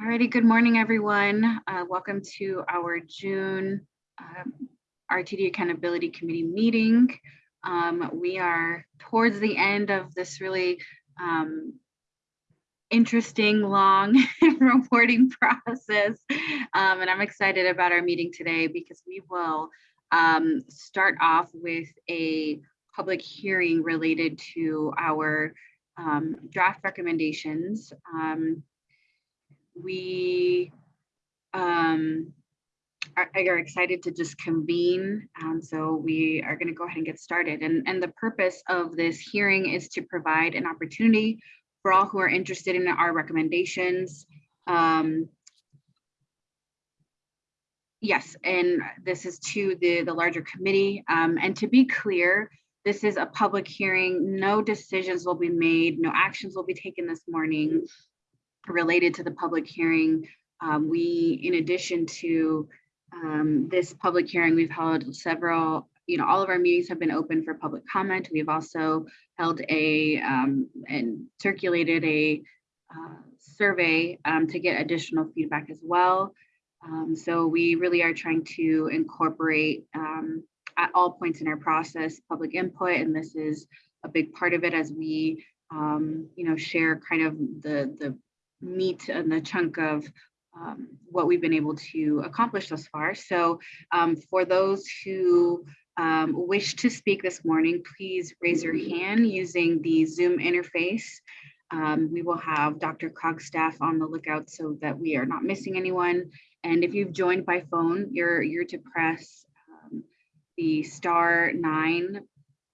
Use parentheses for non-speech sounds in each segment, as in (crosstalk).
Alrighty, good morning, everyone. Uh, welcome to our June um, RTD Accountability Committee meeting. Um, we are towards the end of this really um, interesting, long (laughs) reporting process. Um, and I'm excited about our meeting today because we will um, start off with a public hearing related to our um, draft recommendations we um, are, are, excited to just convene. Um, so we are going to go ahead and get started. And, and the purpose of this hearing is to provide an opportunity for all who are interested in our recommendations. Um, yes, and this is to the, the larger committee. Um, and to be clear, this is a public hearing. No decisions will be made. No actions will be taken this morning related to the public hearing. Um, we, in addition to um, this public hearing, we've held several, you know, all of our meetings have been open for public comment. We've also held a um, and circulated a uh, survey um, to get additional feedback as well. Um, so we really are trying to incorporate um, at all points in our process public input, and this is a big part of it as we you know, share kind of the, the meat and the chunk of um, what we've been able to accomplish thus far. So um, for those who um, wish to speak this morning, please raise your hand using the Zoom interface. Um, we will have DRCOG staff on the lookout so that we are not missing anyone. And if you've joined by phone, you're, you're to press um, the star nine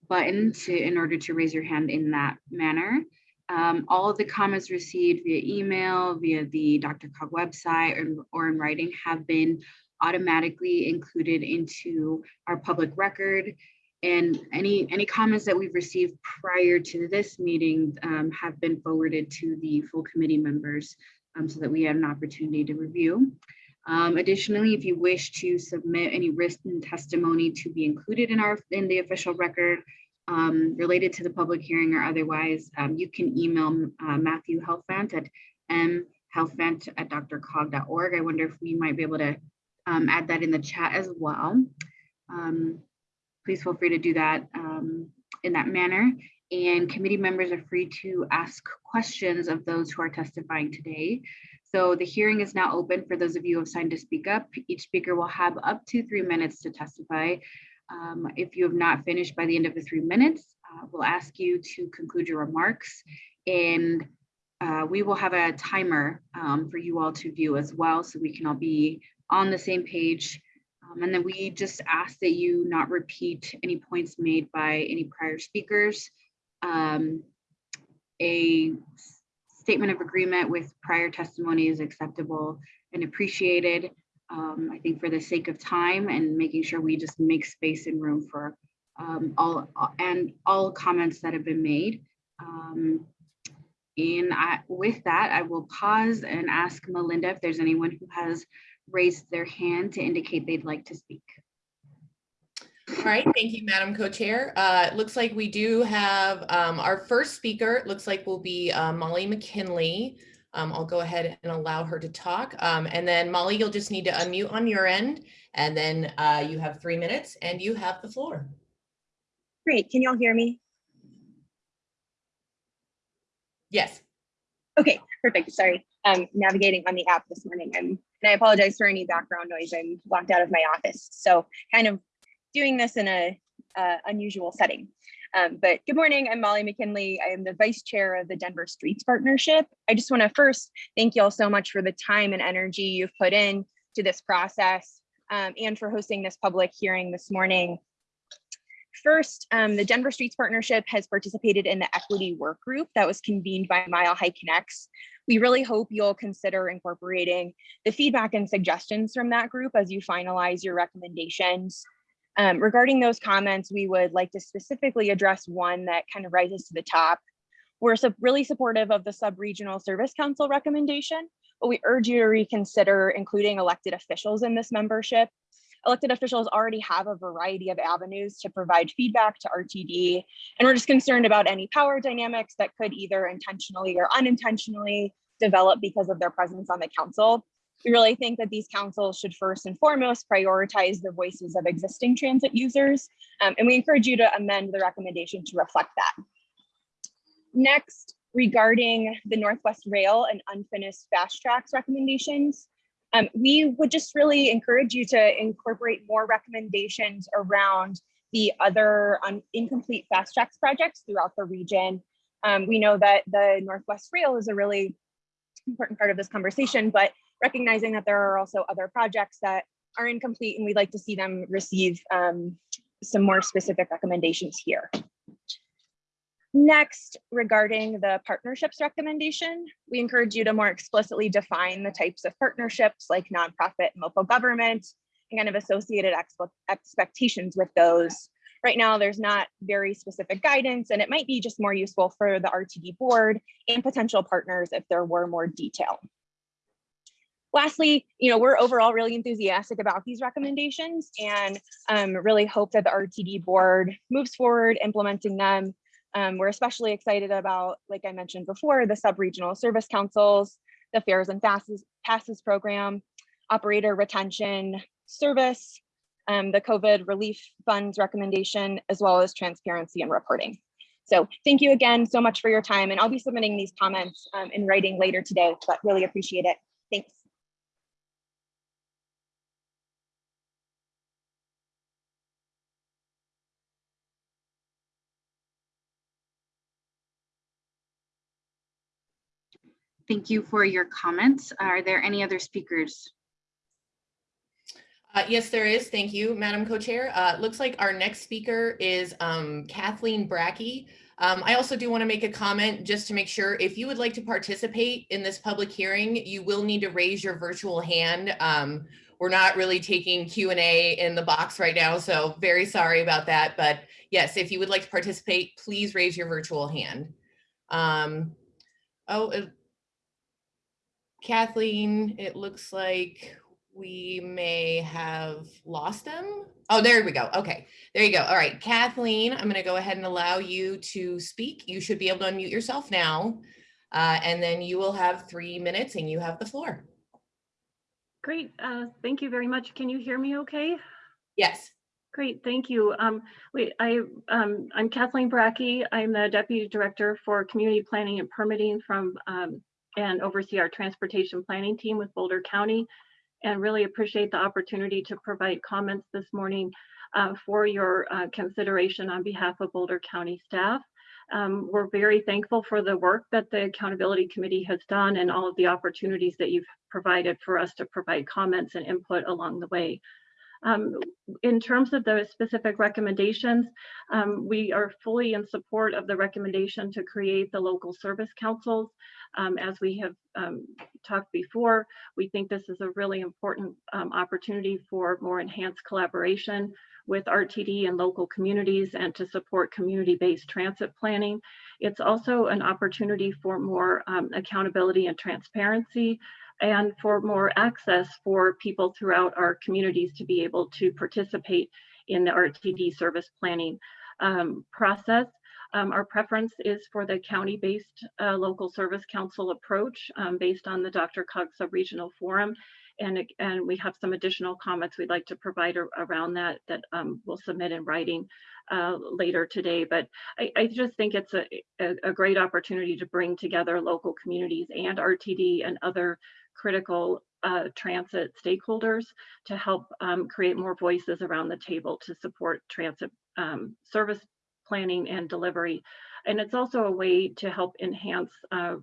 button to in order to raise your hand in that manner. Um, all of the comments received via email, via the DRCOG website or, or in writing have been automatically included into our public record. And any, any comments that we've received prior to this meeting um, have been forwarded to the full committee members um, so that we have an opportunity to review. Um, additionally, if you wish to submit any written testimony to be included in our in the official record, um, related to the public hearing or otherwise, um, you can email uh, Matthew Helfand at mhelfand at drcog.org. I wonder if we might be able to um, add that in the chat as well. Um, please feel free to do that um, in that manner. And committee members are free to ask questions of those who are testifying today. So the hearing is now open for those of you who have signed to speak up. Each speaker will have up to three minutes to testify. Um, if you have not finished by the end of the three minutes, uh, we'll ask you to conclude your remarks and uh, we will have a timer um, for you all to view as well so we can all be on the same page. Um, and then we just ask that you not repeat any points made by any prior speakers. Um, a statement of agreement with prior testimony is acceptable and appreciated um, I think for the sake of time and making sure we just make space and room for um, all and all comments that have been made. Um, and I, with that, I will pause and ask Melinda if there's anyone who has raised their hand to indicate they'd like to speak. All right, thank you, Madam Co-Chair. Uh, it looks like we do have um, our first speaker, it looks like will be uh, Molly McKinley. Um, I'll go ahead and allow her to talk. Um, and then Molly, you'll just need to unmute on your end. And then uh, you have three minutes and you have the floor. Great. Can y'all hear me? Yes. Okay, perfect. Sorry. I'm navigating on the app this morning. and and I apologize for any background noise. I'm locked out of my office. So kind of doing this in a uh, unusual setting. Um, but good morning, I'm Molly McKinley. I am the vice chair of the Denver Streets Partnership. I just wanna first thank you all so much for the time and energy you've put in to this process um, and for hosting this public hearing this morning. First, um, the Denver Streets Partnership has participated in the equity work group that was convened by Mile High Connects. We really hope you'll consider incorporating the feedback and suggestions from that group as you finalize your recommendations. Um, regarding those comments, we would like to specifically address one that kind of rises to the top. We're so really supportive of the sub-regional service council recommendation, but we urge you to reconsider including elected officials in this membership. Elected officials already have a variety of avenues to provide feedback to RTD, and we're just concerned about any power dynamics that could either intentionally or unintentionally develop because of their presence on the council. We really think that these councils should first and foremost prioritize the voices of existing transit users. um, and we encourage you to amend the recommendation to reflect that. Next, regarding the Northwest Rail and unfinished FasTracks recommendations, um, we would just really encourage you to incorporate more recommendations around the other un- incomplete FasTracks projects throughout the region. Um, we know that the Northwest Rail is a really important part of this conversation, but recognizing that there are also other projects that are incomplete and we'd like to see them receive um, some more specific recommendations here. Next, regarding the partnerships recommendation, we encourage you to more explicitly define the types of partnerships like nonprofit and local government and kind of associated expectations with those. Right now, there's not very specific guidance and it might be just more useful for the RTD board and potential partners if there were more detail. Lastly, you know, we're overall really enthusiastic about these recommendations and um, really hope that the RTD board moves forward implementing them. Um, we're especially excited about, like I mentioned before, the sub-regional service councils, the fares and passes, passes program, operator retention service, um, the COVID relief funds recommendation, as well as transparency and reporting. So thank you again so much for your time and I'll be submitting these comments um, in writing later today, but really appreciate it. Thank you for your comments. Are there any other speakers? Uh, yes, there is. Thank you, Madam Co-Chair. Uh, looks like our next speaker is um, Kathleen Bracke. Um, I also do want to make a comment just to make sure if you would like to participate in this public hearing, you will need to raise your virtual hand. Um, we're not really taking Q and A in the box right now, so very sorry about that. But yes, if you would like to participate, please raise your virtual hand. Um, oh, Kathleen, it looks like we may have lost them. Oh, there we go. Okay, there you go. All right, Kathleen, I'm going to go ahead and allow you to speak. You should be able to unmute yourself now. Uh, and then you will have three minutes and you have the floor. Great, uh, thank you very much. Can you hear me okay? Yes. Great, thank you. Um, wait, I, um, I'm Kathleen Bracke. I'm the Deputy Director for Community Planning and Permitting from, um, and oversee our transportation planning team with Boulder County. And really appreciate the opportunity to provide comments this morning uh, for your uh, consideration on behalf of Boulder County staff. Um, we're very thankful for the work that the Accountability Committee has done and all of the opportunities that you've provided for us to provide comments and input along the way. Um, in terms of the specific recommendations, um, we are fully in support of the recommendation to create the local service councils. Um, as we have um, talked before, we think this is a really important um, opportunity for more enhanced collaboration with RTD and local communities and to support community-based transit planning. It's also an opportunity for more um, accountability and transparency and for more access for people throughout our communities to be able to participate in the RTD service planning um, process. Um, our preference is for the county-based uh, local service council approach um, based on the DRCOG sub-regional forum. And, and we have some additional comments we'd like to provide around that that um, we'll submit in writing uh, later today. But I, I, just think it's a, a, a great opportunity to bring together local communities and RTD and other critical uh, transit stakeholders to help um, create more voices around the table to support transit um, service planning and delivery. And it's also a way to help enhance uh,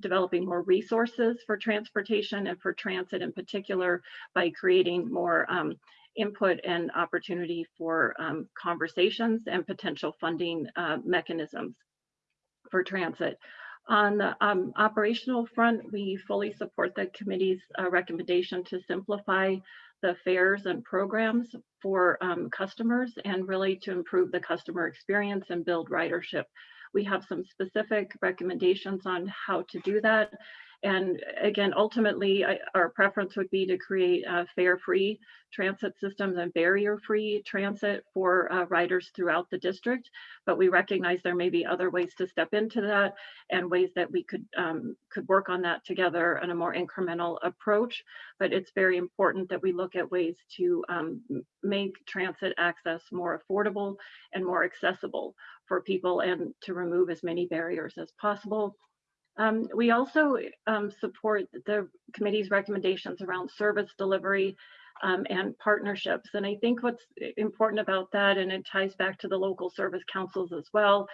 developing more resources for transportation and for transit in particular by creating more um, input and opportunity for um, conversations and potential funding uh, mechanisms for transit. On the um, operational front, we fully support the committee's uh, recommendation to simplify the fares and programs for um, customers and really to improve the customer experience and build ridership. We have some specific recommendations on how to do that. And again, ultimately, I- our preference would be to create fare-free transit systems and barrier-free transit for uh, riders throughout the district. But we recognize there may be other ways to step into that and ways that we could um, could work on that together in a more incremental approach. But it's very important that we look at ways to um, make transit access more affordable and more accessible for people and to remove as many barriers as possible. Um, we also um, support the committee's recommendations around service delivery um, and partnerships. And I think what's important about that, and it ties back to the local service councils as well,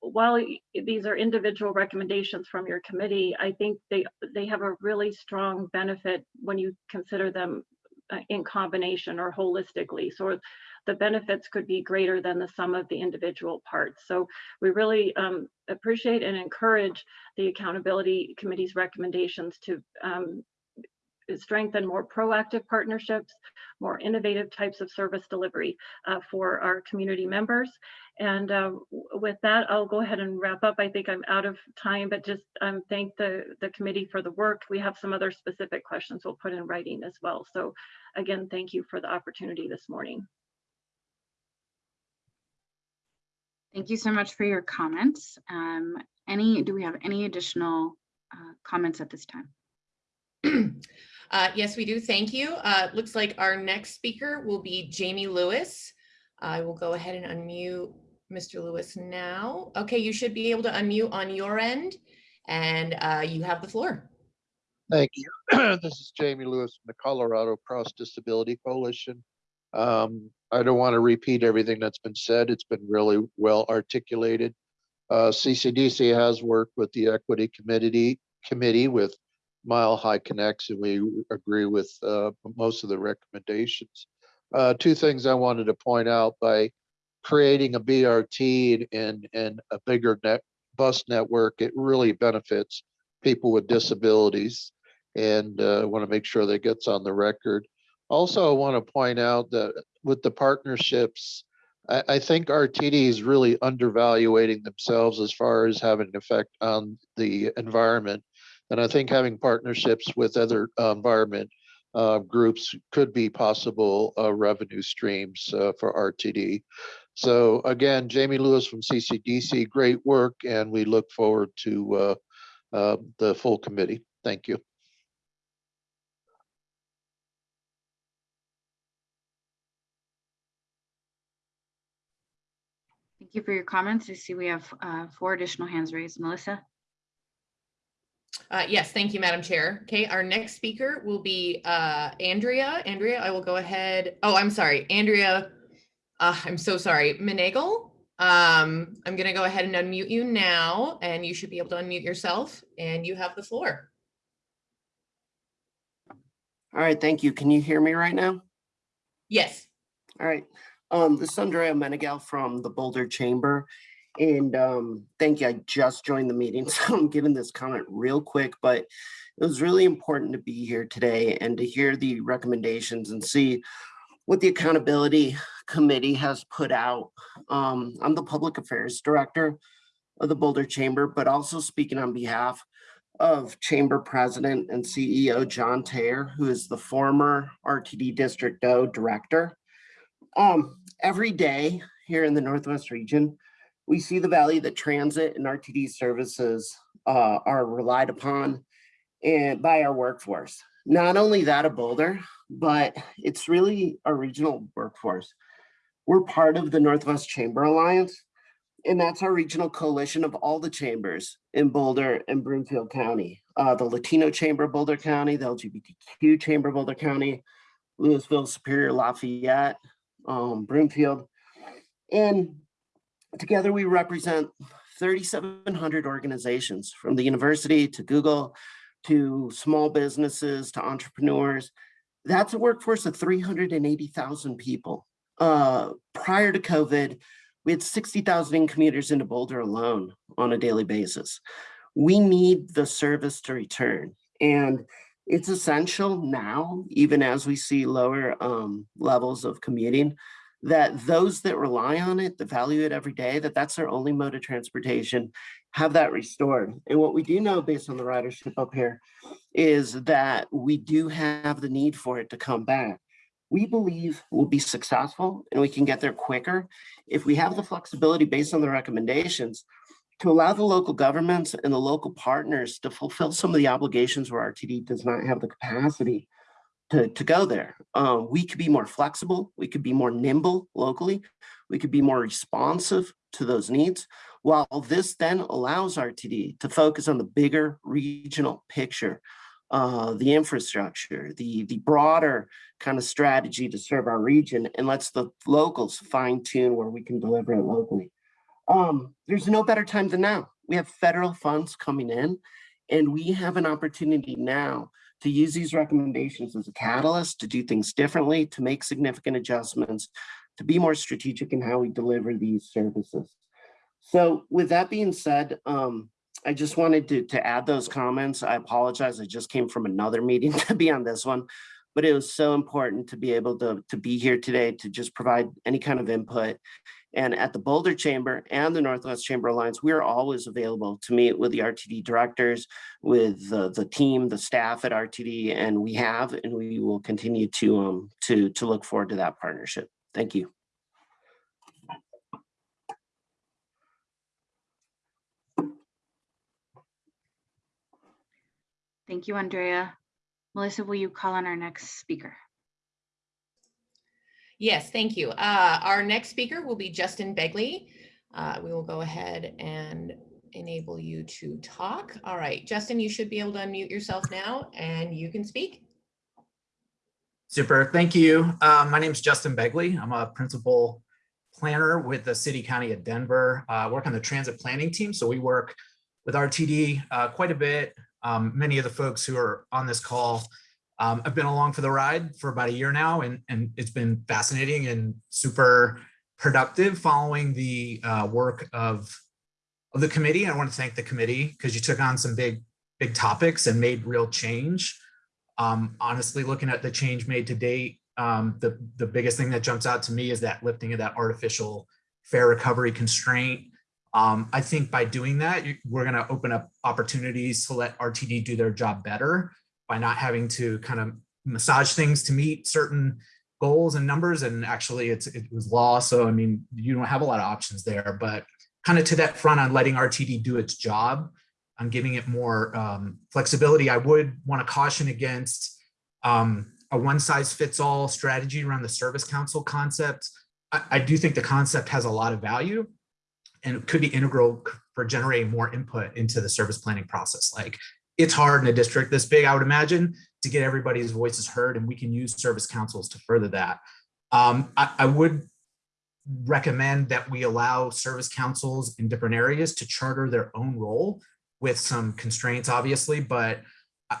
while these are individual recommendations from your committee, I think they they have a really strong benefit when you consider them uh, in combination or holistically. So the benefits could be greater than the sum of the individual parts. So we really um, appreciate and encourage the accountability committee's recommendations to um, strengthen more proactive partnerships, more innovative types of service delivery uh, for our community members. And uh, with that, I'll go ahead and wrap up. I think I'm out of time, but just um, thank the, the committee for the work. We have some other specific questions we'll put in writing as well. So again, thank you for the opportunity this morning. Thank you so much for your comments. Um, any, do we have any additional uh, comments at this time? (clears throat) Uh, Yes, we do. Thank you. Uh, Looks like our next speaker will be Jamie Lewis. I will go ahead and unmute Mr. Lewis now. Okay, you should be able to unmute on your end and uh, you have the floor. Thank you. (clears throat) This is Jamie Lewis from the Colorado Cross Disability Coalition. Um, I don't want to repeat everything that's been said. It's been really well articulated. Uh, CCDC has worked with the Equity Committee, Committee with Mile High Connects, and we agree with, uh, most of the recommendations. Uh, two things I wanted to point out by creating a BRT and, and a bigger net, bus network, it really benefits people with disabilities and uh, want to make sure that gets on the record. Also, I want to point out that with the partnerships, I, I think RTD is really undervaluating themselves as far as having an effect on the environment. And I think having partnerships with other uh, environment uh, groups could be possible uh, revenue streams uh, for RTD. So again, Jamie Lewis from CCDC, great work, and we look forward to uh, uh, the full committee. Thank you. Thank you for your comments. I see we have uh, four additional hands raised. Melissa? Uh, Yes, thank you, Madam Chair. Okay, our next speaker will be uh, Andrea. Andrea, I will go ahead. Oh, I'm sorry, Andrea. uh, I'm so sorry, Meneghel. Um, I'm going to go ahead and unmute you now, and you should be able to unmute yourself, and you have the floor. All right, thank you. Can you hear me right now? Yes. All right. Um, this is Andrea Meneghel from the Boulder Chamber. And um, thank you. I just joined the meeting, (laughs) so I'm giving this comment real quick, but it was really important to be here today and to hear the recommendations and see what the accountability committee has put out. Um, I'm the public affairs director of the Boulder Chamber, but also speaking on behalf of Chamber President and CEO John Tayer, who is the former RTD District O Director. Um, every day here in the Northwest region, we see the value that transit and RTD services uh, are relied upon and by our workforce. Not only that of Boulder, but it's really a regional workforce. We're part of the Northwest Chamber Alliance, and that's our regional coalition of all the chambers in Boulder and Broomfield County. Uh, the Latino Chamber Boulder County, the LGBTQ Chamber Boulder County, Louisville, Superior, Lafayette, um, Broomfield. And together we represent 3,700 organizations from the university to Google to small businesses to entrepreneurs. That's a workforce of 380,000 people. Uh, prior to COVID, we had 60,000 commuters into Boulder alone on a daily basis. We need the service to return. And it's essential now, even as we see lower um, levels of commuting, that those that rely on it, that value it every day, that that's their only mode of transportation, have that restored. And what we do know based on the ridership up here is that we do have the need for it to come back. We believe we'll be successful and we can get there quicker if we have the flexibility based on the recommendations to allow the local governments and the local partners to fulfill some of the obligations where RTD does not have the capacity to, to go there. Um, we could be more flexible, we could be more nimble locally, we could be more responsive to those needs, while this then allows RTD to focus on the bigger regional picture, uh, the infrastructure, the, the broader kind of strategy to serve our region and lets the locals fine tune where we can deliver it locally. Um, there's no better time than now. We have federal funds coming in and we have an opportunity now to use these recommendations as a catalyst to do things differently, to make significant adjustments, to be more strategic in how we deliver these services. So with that being said, um, I just wanted to, to add those comments. I apologize. I just came from another (laughs) meeting to be on this one, but it was so important to be able to, to be here today to just provide any kind of input. And at the Boulder Chamber and the Northwest Chamber Alliance, we are always available to meet with the RTD directors, with the, the team, the staff at RTD, and we have, and we will continue to, um, to, to look forward to that partnership. Thank you. Thank you, Andrea. Melissa, will you call on our next speaker? Yes, thank you. Uh, Our next speaker will be Justin Begley. Uh, We will go ahead and enable you to talk. All right, Justin, you should be able to unmute yourself now and you can speak. Super, thank you. Uh, my name is Justin Begley. I'm a principal planner with the City County of Denver. Uh, I work on the transit planning team, so we work with RTD uh, quite a bit. Um, many of the folks who are on this call um, have been along for the ride for about a year now, and, and it's been fascinating and super productive following the uh, work of, of the committee. I want to thank the committee because you took on some big, big topics and made real change. Um, honestly, looking at the change made to date, um, the, the biggest thing that jumps out to me is that lifting of that artificial fare recovery constraint. Um, I think by doing that, we're going to open up opportunities to let RTD do their job better by not having to kind of massage things to meet certain goals and numbers. And actually, it's it was law, so I mean, you don't have a lot of options there. But kind of to that front on letting RTD do its job, on giving it more um, flexibility. I would want to caution against um, a one size fits all strategy around the service council concept. I, I do think the concept has a lot of value and it could be integral for generating more input into the service planning process. Like it's hard in a district this big, I would imagine, to get everybody's voices heard and we can use service councils to further that. Um, I, I would recommend that we allow service councils in different areas to charter their own role with some constraints, obviously, but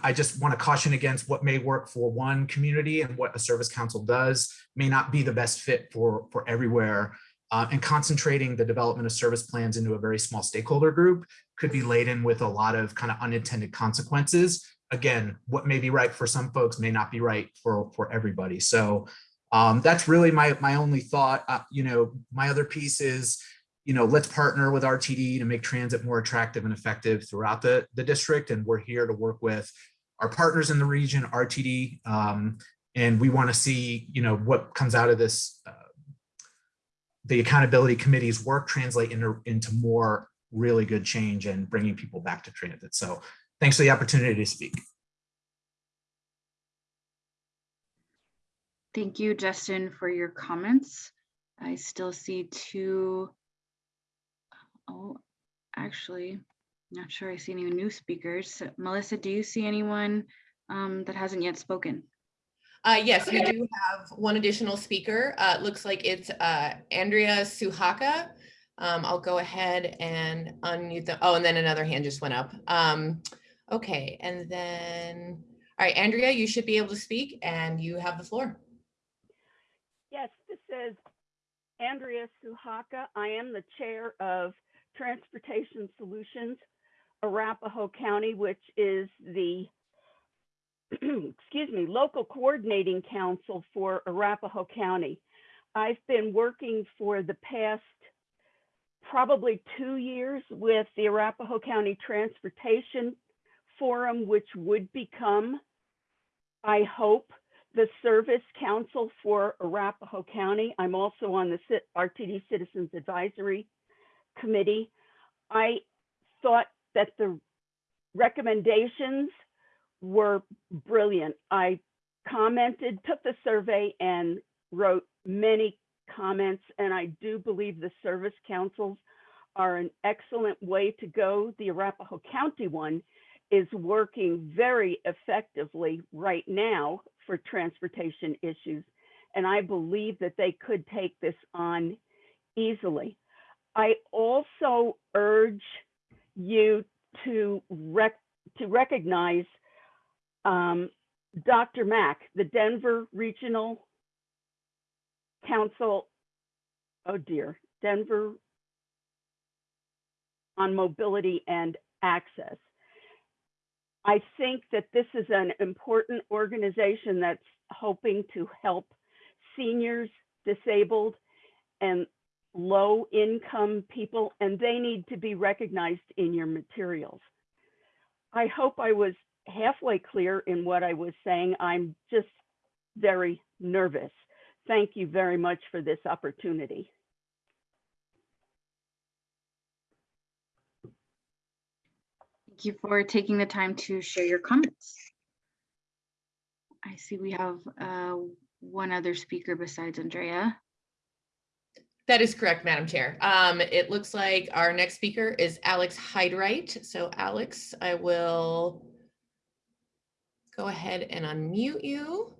I- just want to caution against what may work for one community and what a service council does may not be the best fit for, for everywhere. Uh, and concentrating the development of service plans into a very small stakeholder group could be laden with a lot of kind of unintended consequences. Again, what may be right for some folks may not be right for, for everybody. So um, that's really my, my only thought. Uh, you know, my other piece is, you know, let's partner with RTD to make transit more attractive and effective throughout the, the district. And we're here to work with our partners in the region, RTD, um, and we want to see, you know, what comes out of this, uh, the accountability committee's work translate into, into more really good change and bringing people back to transit. So thanks for the opportunity to speak. Thank you, Justin, for your comments. I still see two. Oh, actually, not sure I see any new speakers. Melissa, do you see anyone um, that hasn't yet spoken? Uh, yes, we do have one additional speaker. Uh, it looks like it's uh, Andrea Suhaka. Um, I'll go ahead and unmute the, Oh, and then another hand just went up. Um, okay, and then, all right, Andrea, you should be able to speak and you have the floor. Yes, this is Andrea Suhaka. I am the chair of Transportation Solutions, Arapahoe County, which is the, (clears throat) excuse me, local coordinating council for Arapahoe County. I've been working for the past probably two years with the Arapahoe County Transportation Forum, which would become, I hope, the Service Council for Arapahoe County. I'm also on the RTD Citizens Advisory Committee. I thought that the recommendations were brilliant. I commented, took the survey and wrote many comments, and I do believe the service councils are an excellent way to go. The Arapahoe County one is working very effectively right now for transportation issues, and I believe that they could take this on easily. I also urge you to rec- to recognize um, DRMAC, the Denver Regional Council, oh dear, Denver on Mobility and Access. I think that this is an important organization that's hoping to help seniors, disabled, and low-income people, and they need to be recognized in your materials. I hope I was halfway clear in what I was saying. I'm just very nervous. Thank you very much for this opportunity. Thank you for taking the time to share your comments. I see we have uh, one other speaker besides Andrea. That is correct, Madam Chair. Um, it looks like our next speaker is Alex Hyde-Wright. So Alex, I will go ahead and unmute you.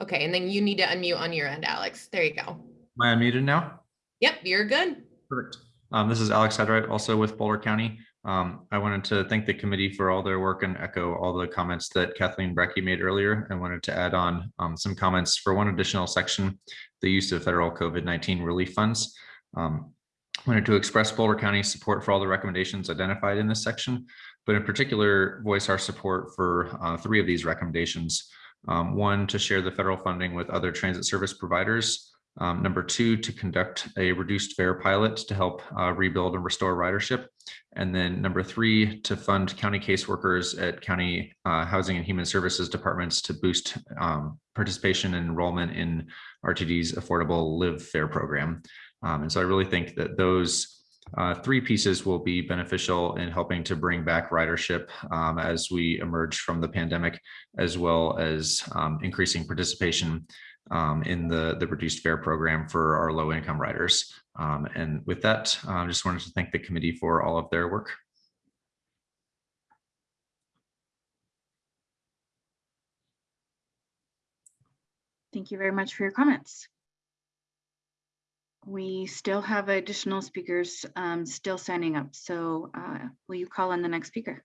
Okay, and then you need to unmute on your end, Alex. There you go. Am I unmuted now? Yep, you're good. Perfect. Um, this is Alex Hyde-Wright, also with Boulder County. Um, I wanted to thank the committee for all their work and echo all the comments that Kathleen Bracke made earlier. I wanted to add on um, some comments for one additional section, the use of federal COVID-19 relief funds. Um, wanted to express Boulder County's support for all the recommendations identified in this section, but in particular voice our support for uh, three of these recommendations. Um, one, to share the federal funding with other transit service providers. Um, number two, to conduct a reduced fare pilot to help uh, rebuild and restore ridership. And then number three, to fund county caseworkers at county uh, housing and human services departments to boost um, participation and enrollment in RTD's affordable live fare program. Um, and so I really think that those uh, three pieces will be beneficial in helping to bring back ridership um, as we emerge from the pandemic, as well as um, increasing participation um, in the, the reduced fare program for our low income riders. Um, and with that, I just wanted to thank the committee for all of their work. Thank you very much for your comments. We still have additional speakers um, still signing up. So uh, will you call on the next speaker?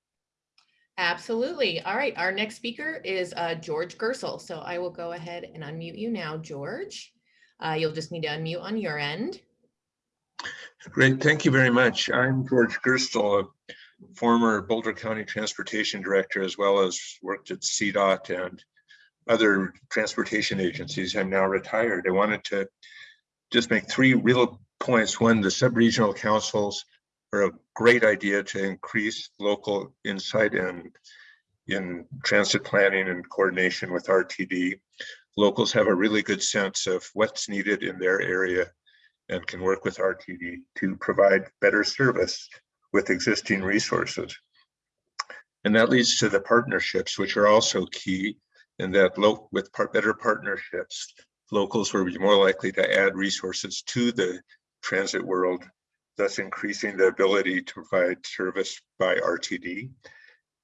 Absolutely. All right, our next speaker is uh, George Gerstle. So I will go ahead and unmute you now, George. Uh, you'll just need to unmute on your end. Great, thank you very much. I'm George Gerstle, a former Boulder County Transportation Director, as well as worked at CDOT and other transportation agencies. I'm now retired. I wanted to just make three real points. One, the sub-regional councils are a great idea to increase local insight and in transit planning and coordination with RTD. Locals have a really good sense of what's needed in their area and can work with RTD to provide better service with existing resources. And that leads to the partnerships, which are also key in that with par better partnerships, locals will be more likely to add resources to the transit world, thus increasing the ability to provide service by RTD.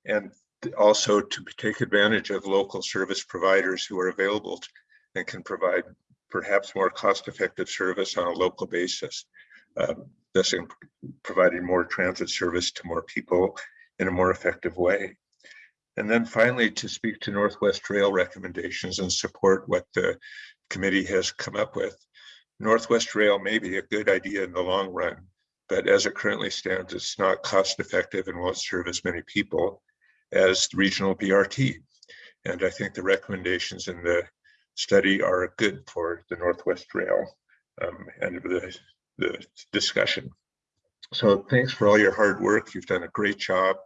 And also to take advantage of local service providers who are available and can provide perhaps more cost-effective service on a local basis, um, thus providing more transit service to more people in a more effective way. And then finally, to speak to Northwest Rail recommendations and support what the committee has come up with. Northwest Rail may be a good idea in the long run, but as it currently stands, it's not cost effective and won't serve as many people as regional BRT. And I think the recommendations in the study are good for the Northwest Rail um, and the, the discussion. So thanks for all your hard work. You've done a great job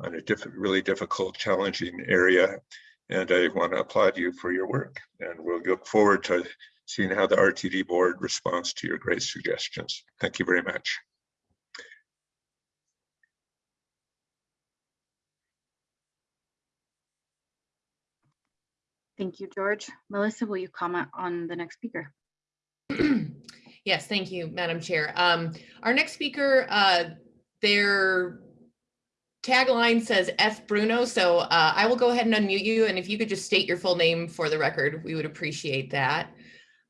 on a diff really difficult, challenging area. And I want to applaud you for your work. And we'll look forward to seeing how the RTD board responds to your great suggestions. Thank you very much. Thank you, George. Melissa, will you comment on the next speaker? (clears throat) Yes, thank you, Madam Chair. Um, our next speaker, uh, their tagline says F Bruno, so uh, I will go ahead and unmute you, and if you could just state your full name for the record, we would appreciate that.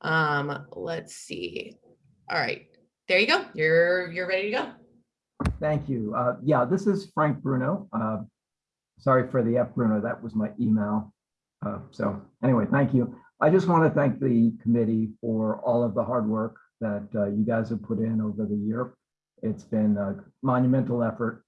Um, let's see. All right, there you go. You're you're ready to go. Thank you. Uh, yeah, this is Frank Bruno. Uh, sorry for the F Bruno, that was my email. Uh, so anyway, thank you. I just want to thank the committee for all of the hard work that uh, you guys have put in over the year. It's been a monumental effort.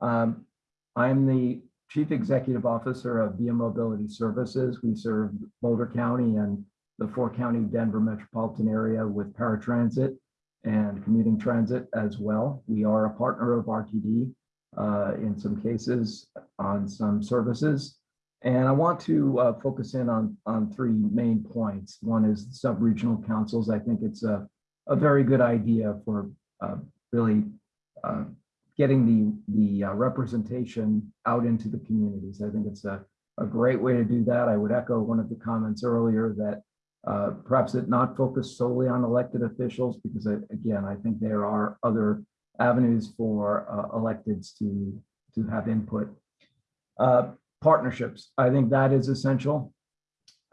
Um, I'm the Chief Executive Officer of Via Mobility Services. We serve Boulder County and the four county Denver metropolitan area with paratransit and commuting transit as well. We are a partner of RTD uh, in some cases on some services. And I want to uh, focus in on, on three main points. One is sub-regional councils. I think it's a, a very good idea for uh, really uh, getting the, the uh, representation out into the communities. I think it's a, a great way to do that. I would echo one of the comments earlier that uh, perhaps it not focus solely on elected officials, because I, again, I think there are other avenues for uh, electeds to, to have input. Uh, partnerships, I think that is essential.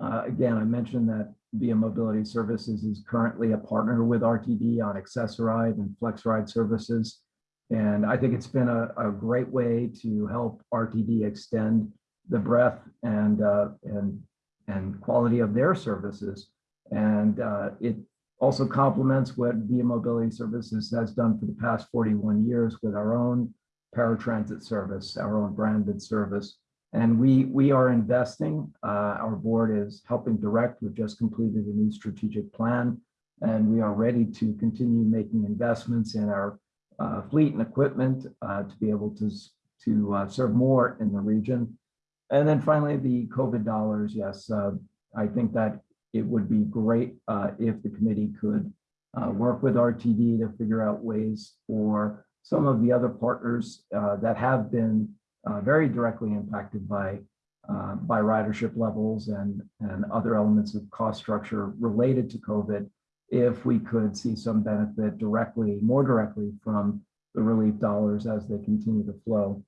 Uh, again, I mentioned that Via Mobility Services is currently a partner with RTD on Access-a-Ride and FlexRide services. And I think it's been a, a great way to help RTD extend the breadth and, uh, and, and quality of their services. And uh, it also complements what Via Mobility Services has done for the past 41 years with our own paratransit service, our own branded service. And we, we are investing, uh, our board is helping direct, we've just completed a new strategic plan, and we are ready to continue making investments in our uh, fleet and equipment uh, to be able to, to uh, serve more in the region. And then finally, the COVID dollars, yes, uh, I think that it would be great if the committee could work with RTD to figure out ways for some of the other partners that have been very directly impacted by uh, by ridership levels and and other elements of cost structure related to COVID. If we could see some benefit directly, more directly from the relief dollars as they continue to flow.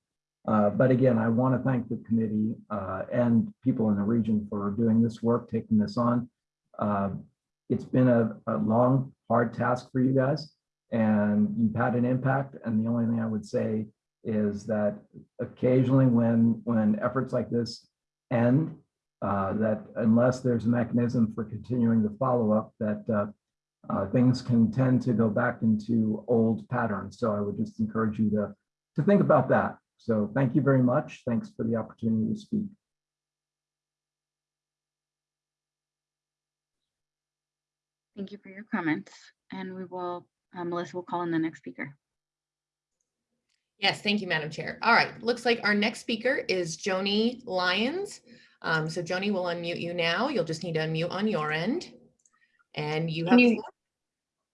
Uh, but again, I want to thank the committee uh, and people in the region for doing this work, taking this on. Uh, it's been a, a long, hard task for you guys, and you've had an impact. And the only thing I would say is that occasionally when when efforts like this end, uh, that unless there's a mechanism for continuing the follow-up, that uh, things can tend to go back into old patterns. So I would just encourage you to to think about that. So thank you very much. Thanks for the opportunity to speak. Thank you for your comments. And we will, uh, Melissa will call in the next speaker. Yes, thank you, Madam Chair. All right, looks like our next speaker is Joni Lyons. Um, so Joni will unmute you now. You'll just need to unmute on your end. And you have, Can you- floor.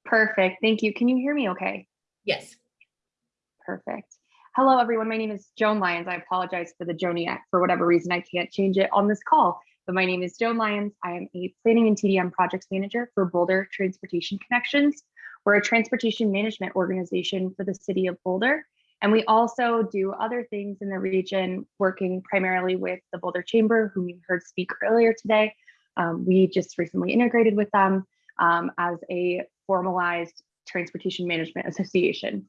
Perfect. Thank you. Can you hear me okay? yes. Perfect. Hello, everyone. My name is Joan Lyons. I apologize for the Joniac. For whatever reason, I can't change it on this call. But my name is Joan Lyons. I am a planning and TDM projects manager for Boulder Transportation Connections. We're a transportation management organization for the city of Boulder. And we also do other things in the region, working primarily with the Boulder Chamber, whom you heard speak earlier today. Um, we just recently integrated with them um, as a formalized transportation management association.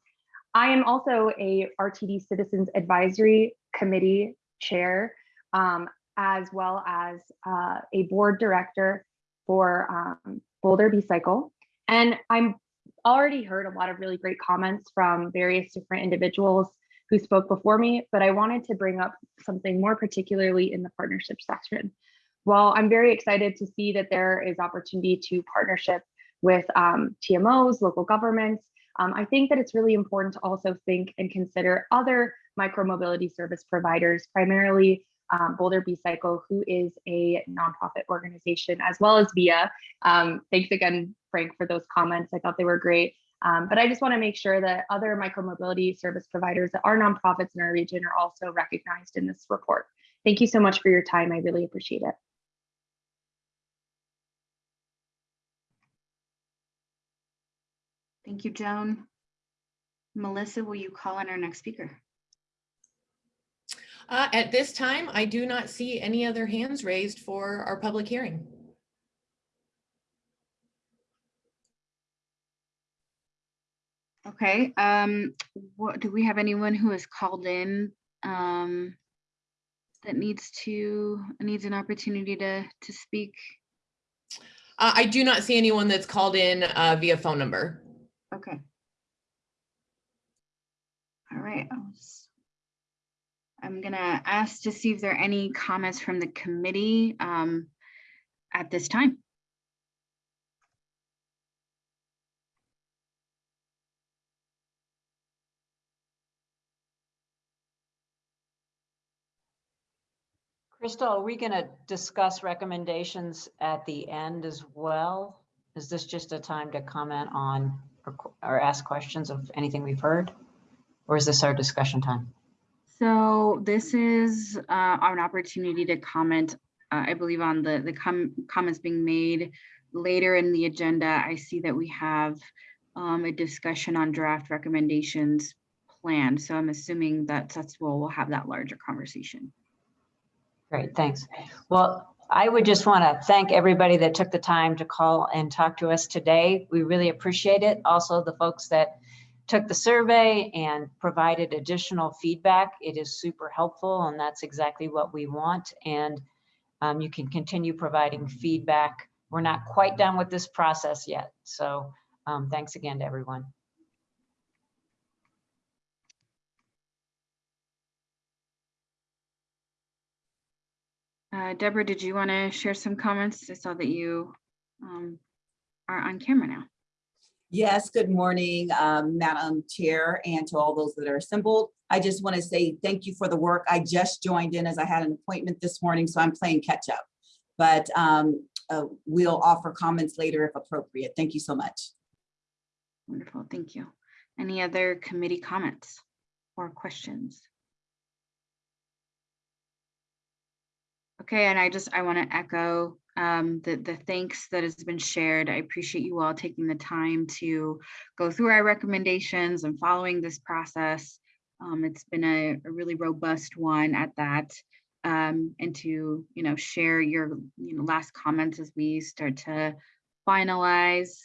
I am also a RTD Citizens Advisory Committee Chair, um, as well as uh, a board director for um, Boulder B-Cycle. And I'm already heard a lot of really great comments from various different individuals who spoke before me, but I wanted to bring up something more particularly in the partnership section. while I'm very excited to see that there is opportunity to partnership with um, TMOs, local governments, um, I think that it's really important to also think and consider other micromobility service providers, primarily um, Boulder B Cycle, who is a nonprofit organization, as well as VIA. Um, thanks again, Frank, for those comments. I thought they were great. Um, but I just want to make sure that other micromobility service providers that are nonprofits in our region are also recognized in this report. Thank you so much for your time. I really appreciate it. Thank you, Joan. Melissa, will you call on our next speaker? Uh, At this time, I do not see any other hands raised for our public hearing. Okay, um, what, do we have anyone who has called in? Um, that needs to, needs an opportunity to, to speak? Uh, I do not see anyone that's called in uh, via phone number. Okay. All right. I'll s- I'm gonna ask to see if there are any comments from the committee um, at this time. Crystal, are we going to discuss recommendations at the end as well? Is this just a time to comment on or or ask questions of anything we've heard? Or is this our discussion time? So this is uh, an opportunity to comment, uh, I believe, on the, the com- comments being made later in the agenda. I see that we have um, a discussion on draft recommendations planned. So I'm assuming that that's where we'll have that larger conversation. Great, thanks. Well, I would just want to thank everybody that took the time to call and talk to us today. We really appreciate it. Also, the folks that took the survey and provided additional feedback. It is super helpful and that's exactly what we want. And um, you can continue providing feedback. We're not quite done with this process yet. So um, thanks again to everyone. Uh, Deborah, did you want to share some comments? I saw that you um, are on camera now. Yes, good morning, um, Madam Chair, and to all those that are assembled. I just want to say thank you for the work. I just joined in as I had an appointment this morning, so I'm playing catch up. But um, uh, we'll offer comments later if appropriate. Thank you so much. Wonderful, thank you. Any other committee comments or questions? Okay, and I just, I want to echo um, the, the thanks that has been shared. I appreciate you all taking the time to go through our recommendations and following this process. Um, it's been a, a really robust one at that. Um, and to, you know, share your, you know, last comments as we start to finalize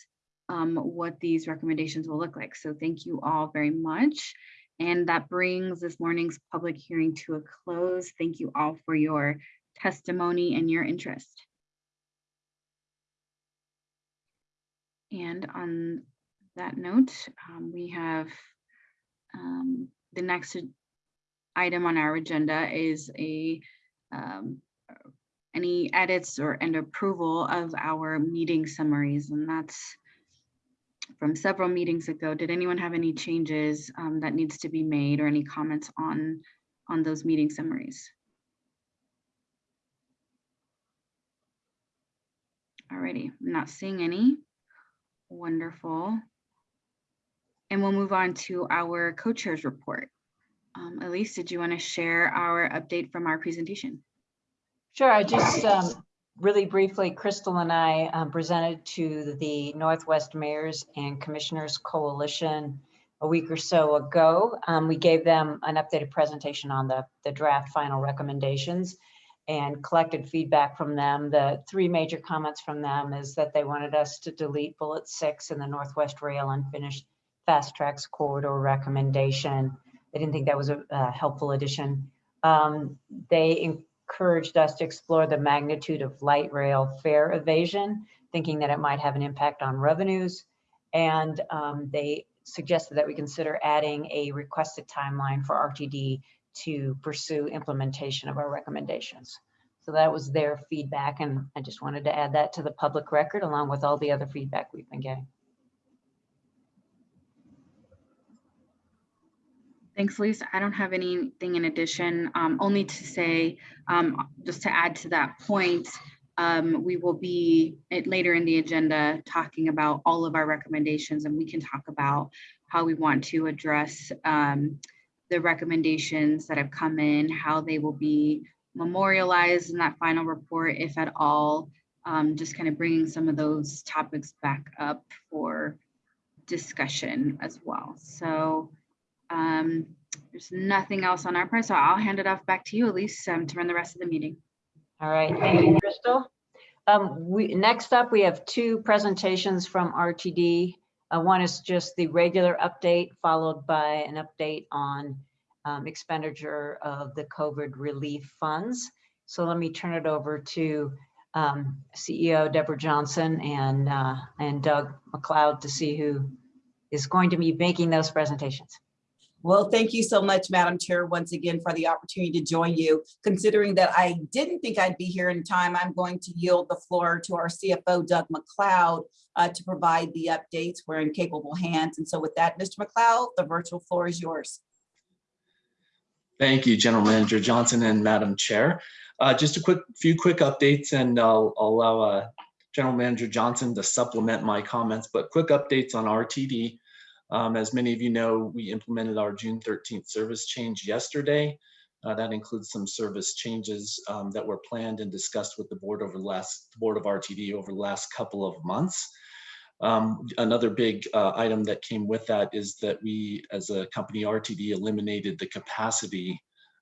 um, what these recommendations will look like. So thank you all very much. And that brings this morning's public hearing to a close. Thank you all for your testimony and your interest. And on that note, um, we have um, the next item on our agenda is a um, any edits or and approval of our meeting summaries, and that's from several meetings ago. Did anyone have any changes um, that needs to be made or any comments on on those meeting summaries? Alrighty, I'm not seeing any. Wonderful. And we'll move on to our co-chairs report. Um, Elise, did you want to share our update from our presentation? Sure, I just um, really briefly, Crystal and I um, presented to the Northwest Mayors and Commissioners Coalition a week or so ago. Um, we gave them an updated presentation on the, the draft final recommendations and collected feedback from them. The three major comments from them is that they wanted us to delete bullet six in the Northwest Rail Unfinished FasTracks Corridor recommendation. They didn't think that was a, a helpful addition. Um, they encouraged us to explore the magnitude of light rail fare evasion, thinking that it might have an impact on revenues. And um, they suggested that we consider adding a requested timeline for RTD to pursue implementation of our recommendations. So that was their feedback, and I just wanted to add that to the public record along with all the other feedback we've been getting. Thanks, Lisa. I don't have anything in addition, um, only to say, um, just to add to that point, um, we will be at- later in the agenda talking about all of our recommendations and we can talk about how we want to address um, the recommendations that have come in, how they will be memorialized in that final report, if at all. Um, just kind of bringing some of those topics back up for discussion as well. So um, there's nothing else on our part, so I'll hand it off back to you, Elise, um, to run the rest of the meeting. All right, thank you, Crystal. Um, we, next up, we have two presentations from RTD. Uh, one is just the regular update, followed by an update on um, expenditure of the COVID relief funds. So let me turn it over to um, CEO Deborah Johnson and, uh, and Doug McLeod to see who is going to be making those presentations. Well, thank you so much, Madam Chair, once again for the opportunity to join you. Considering that I didn't think I'd be here in time, I'm going to yield the floor to our CFO, Doug McLeod, uh, to provide the updates. We're in capable hands. And so with that, Mr. McLeod, the virtual floor is yours. Thank you, General Manager Johnson and Madam Chair. Uh, just a quick few quick updates and I'll, I'll allow uh, General Manager Johnson to supplement my comments, but quick updates on RTD. Um, as many of you know, we implemented our June 13th service change yesterday. Uh, that includes some service changes um, that were planned and discussed with the board over the last the board of RTD over the last couple of months. Um, another big uh, item that came with that is that we, as a company RTD, eliminated the capacity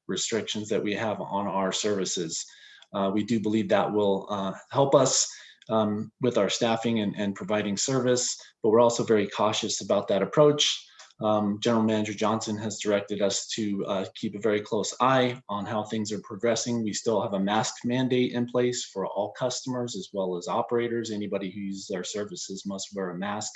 restrictions that we have on our services. Uh, we do believe that will uh, help us um, with our staffing and, and, providing service, but we're also very cautious about that approach. Um, General Manager Johnson has directed us to uh, keep a very close eye on how things are progressing. We still have a mask mandate in place for all customers as well as operators. Anybody who uses our services must wear a mask.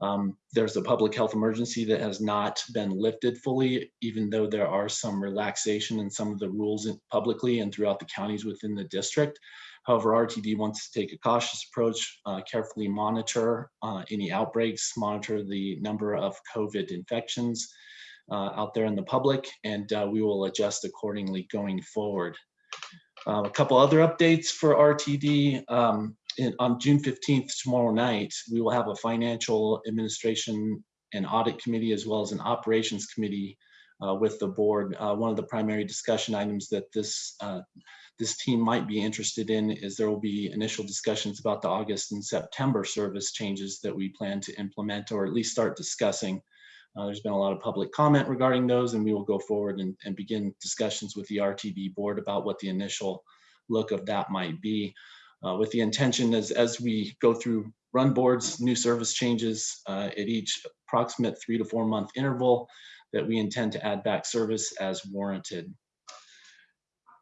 Um, there's a public health emergency that has not been lifted fully, even though there are some relaxation in some of the rules publicly and throughout the counties within the district. However, RTD wants to take a cautious approach, uh, carefully monitor uh, any outbreaks, monitor the number of COVID infections uh, out there in the public, and uh, we will adjust accordingly going forward. Uh, a couple other updates for RTD. Um, in, on June 15th, tomorrow night, we will have a financial administration and audit committee as well as an operations committee uh, with the board. one of the primary discussion items that this this team might be interested in is there will be initial discussions about the August and September service changes that we plan to implement or at least start discussing. Uh, there's been a lot of public comment regarding those and we will go forward and, and, begin discussions with the RTD board about what the initial look of that might be. Uh, with the intention as, as we go through run boards, new service changes uh, at each approximate three to four month interval that we intend to add back service as warranted.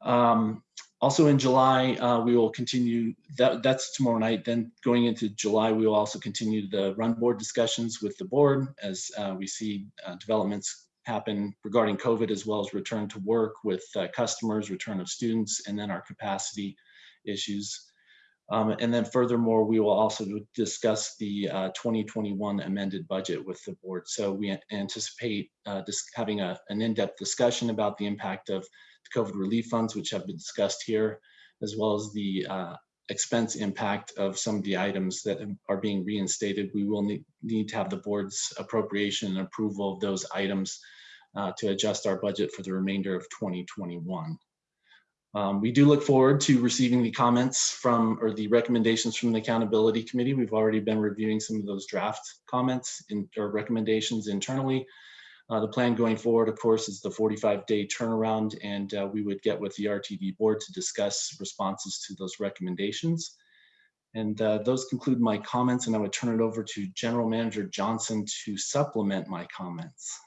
Um, also in July, uh, we will continue, that, that's tomorrow night. Then going into July, we will also continue the run board discussions with the board as uh, we see uh, developments happen regarding COVID as well as return to work with uh, customers, return of students, and then our capacity issues. Um, and then furthermore, we will also discuss the uh, 2021 amended budget with the board. So we anticipate uh, having a, an in-depth discussion about the impact of COVID relief funds, which have been discussed here, as well as the uh, expense impact of some of the items that are being reinstated. We will need, need to have the board's appropriation and approval of those items uh, to adjust our budget for the remainder of 2021. Um, we do look forward to receiving the comments from or the recommendations from the accountability committee. We've already been reviewing some of those draft comments in, or recommendations internally. Uh, the plan going forward, of course, is the 45-day turnaround, and uh, we would get with the RTD board to discuss responses to those recommendations. And uh, those conclude my comments, and I would turn it over to General Manager Johnson to supplement my comments.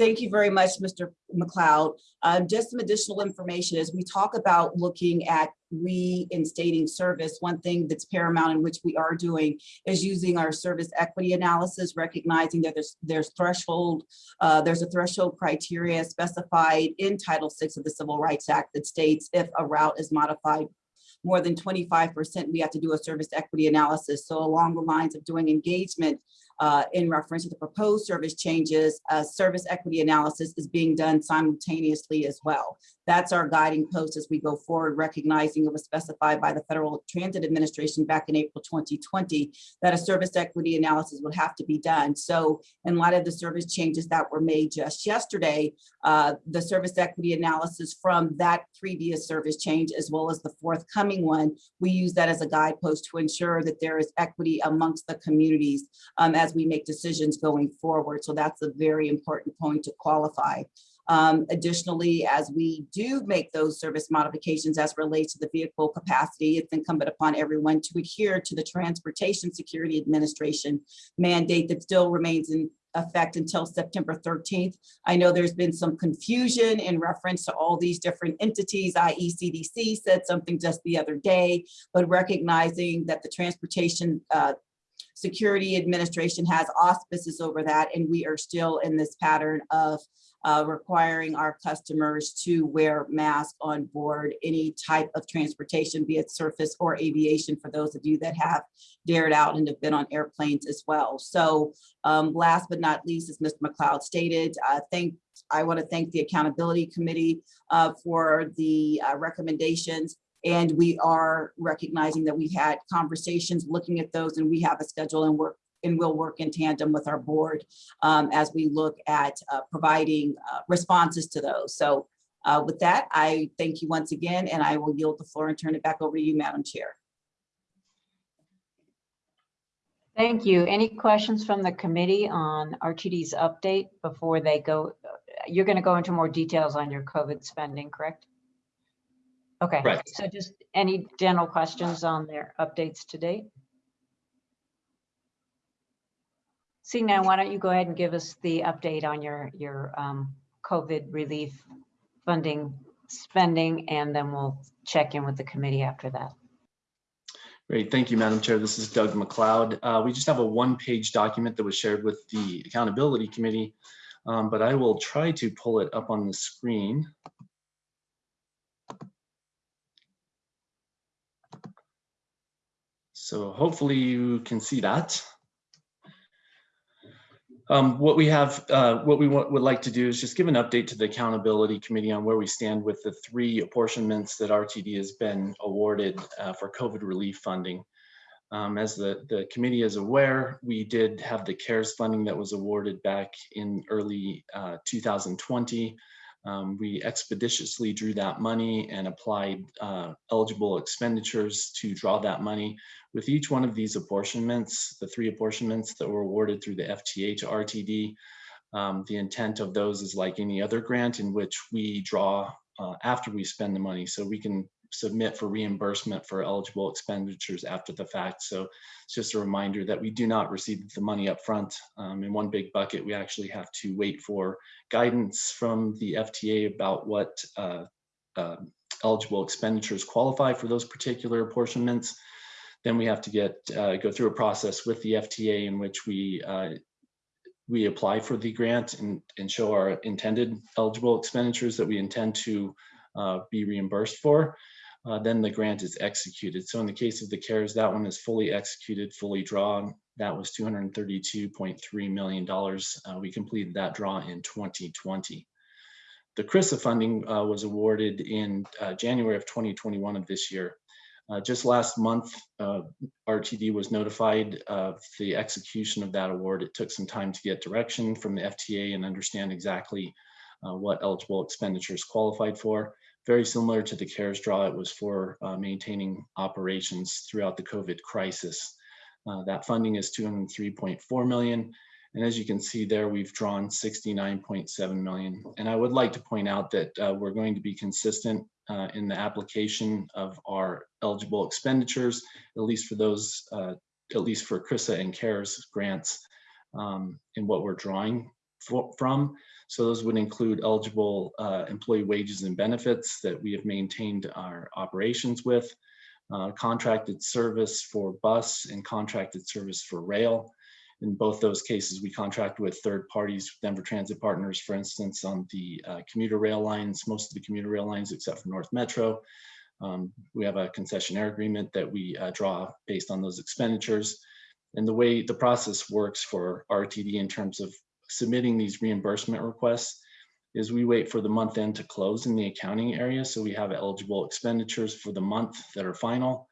Thank you very much, Mr. McLeod. Um, just some additional information as we talk about looking at reinstating service, one thing that's paramount in which we are doing is using our service equity analysis, recognizing that there's there's threshold, uh, there's a threshold criteria specified in Title VI of the Civil Rights Act that states if a route is modified more than 25%, we have to do a service equity analysis. So along the lines of doing engagement uh, in reference to the proposed service changes, uh, service equity analysis is being done simultaneously as well. That's our guiding post as we go forward, recognizing it was specified by the Federal Transit Administration back in April 2020 that a service equity analysis would have to be done. So in light of the service changes that were made just yesterday, uh, the service equity analysis from that previous service change as well as the forthcoming one, we use that as a guidepost to ensure that there is equity amongst the communities um, as we make decisions going forward. So that's a very important point to qualify. Um, additionally, as we do make those service modifications as relates to the vehicle capacity, it's incumbent upon everyone to adhere to the Transportation Security Administration mandate that still remains in effect until September 13th. I know there's been some confusion in reference to all these different entities, i.e. CDC said something just the other day, but recognizing that the Transportation uh, Security Administration has auspices over that, and we are still in this pattern of uh, requiring our customers to wear masks on board any type of transportation, be it surface or aviation, for those of you that have dared out and have been on airplanes as well. So um, last but not least, as Mr. McLeod stated, uh, thank, I want to thank the Accountability Committee uh, for the uh, recommendations. And we are recognizing that we had conversations looking at those and we have a schedule and work and we'll work in tandem with our board um, as we look at uh, providing uh, responses to those. So uh, with that, I thank you once again, and I will yield the floor and turn it back over to you, Madam Chair. Thank you. Any questions from the committee on RTD's update before they go? You're going to go into more details on your COVID spending, correct? Okay, Right. so just any general questions on their updates to date? Seeing now, why don't you go ahead and give us the update on your, your um, COVID relief funding spending, and then we'll check in with the committee after that. Great, thank you, Madam Chair. This is Doug McLeod. Uh, we just have a one-page document that was shared with the Accountability Committee, um, but I will try to pull it up on the screen. So hopefully you can see that. Um, what we have, uh, what we would like to do is just give an update to the Accountability Committee on where we stand with the three apportionments that RTD has been awarded uh, for COVID relief funding. Um, as the, the committee is aware, we did have the CARES funding that was awarded back in early uh, 2020. Um, we expeditiously drew that money and applied uh, eligible expenditures to draw that money. With each one of these apportionments, the three apportionments that were awarded through the FTA to RTD, um, the intent of those is like any other grant in which we draw uh, after we spend the money. So we can submit for reimbursement for eligible expenditures after the fact. So it's just a reminder that we do not receive the money up front um, in one big bucket. We actually have to wait for guidance from the FTA about what uh, uh, eligible expenditures qualify for those particular apportionments. Then we have to get uh, go through a process with the FTA in which we uh, we apply for the grant and, and show our intended eligible expenditures that we intend to uh, be reimbursed for. Uh, then the grant is executed. So in the case of the CARES, that one is fully executed, fully drawn. That was $232.3 million. Uh, we completed that draw in 2020. The CRRSAA funding uh, was awarded in uh, January of 2021 of this year. Uh, just last month, RTD was notified of the execution of that award. It took some time to get direction from the FTA and understand exactly what eligible expenditures qualified for very similar to the CARES draw. It was for uh, maintaining operations throughout the COVID crisis. Uh, that funding is 203.4 million. And as you can see there, we've drawn 69.7 million. And I would like to point out that uh, we're going to be consistent uh, in the application of our eligible expenditures, at least for those, uh, at least for CRRSAA and CARES grants um, in what we're drawing for, from. So those would include eligible uh, employee wages and benefits that we have maintained our operations with, uh, contracted service for bus and contracted service for rail. In both those cases, we contract with third parties, Denver Transit Partners, for instance, on the uh, commuter rail lines, most of the commuter rail lines except for North Metro. Um, we have a concessionaire agreement that we uh, draw based on those expenditures. And the way the process works for RTD in terms of submitting these reimbursement requests is we wait for the month end to close in the accounting area. So we have eligible expenditures for the month that are final.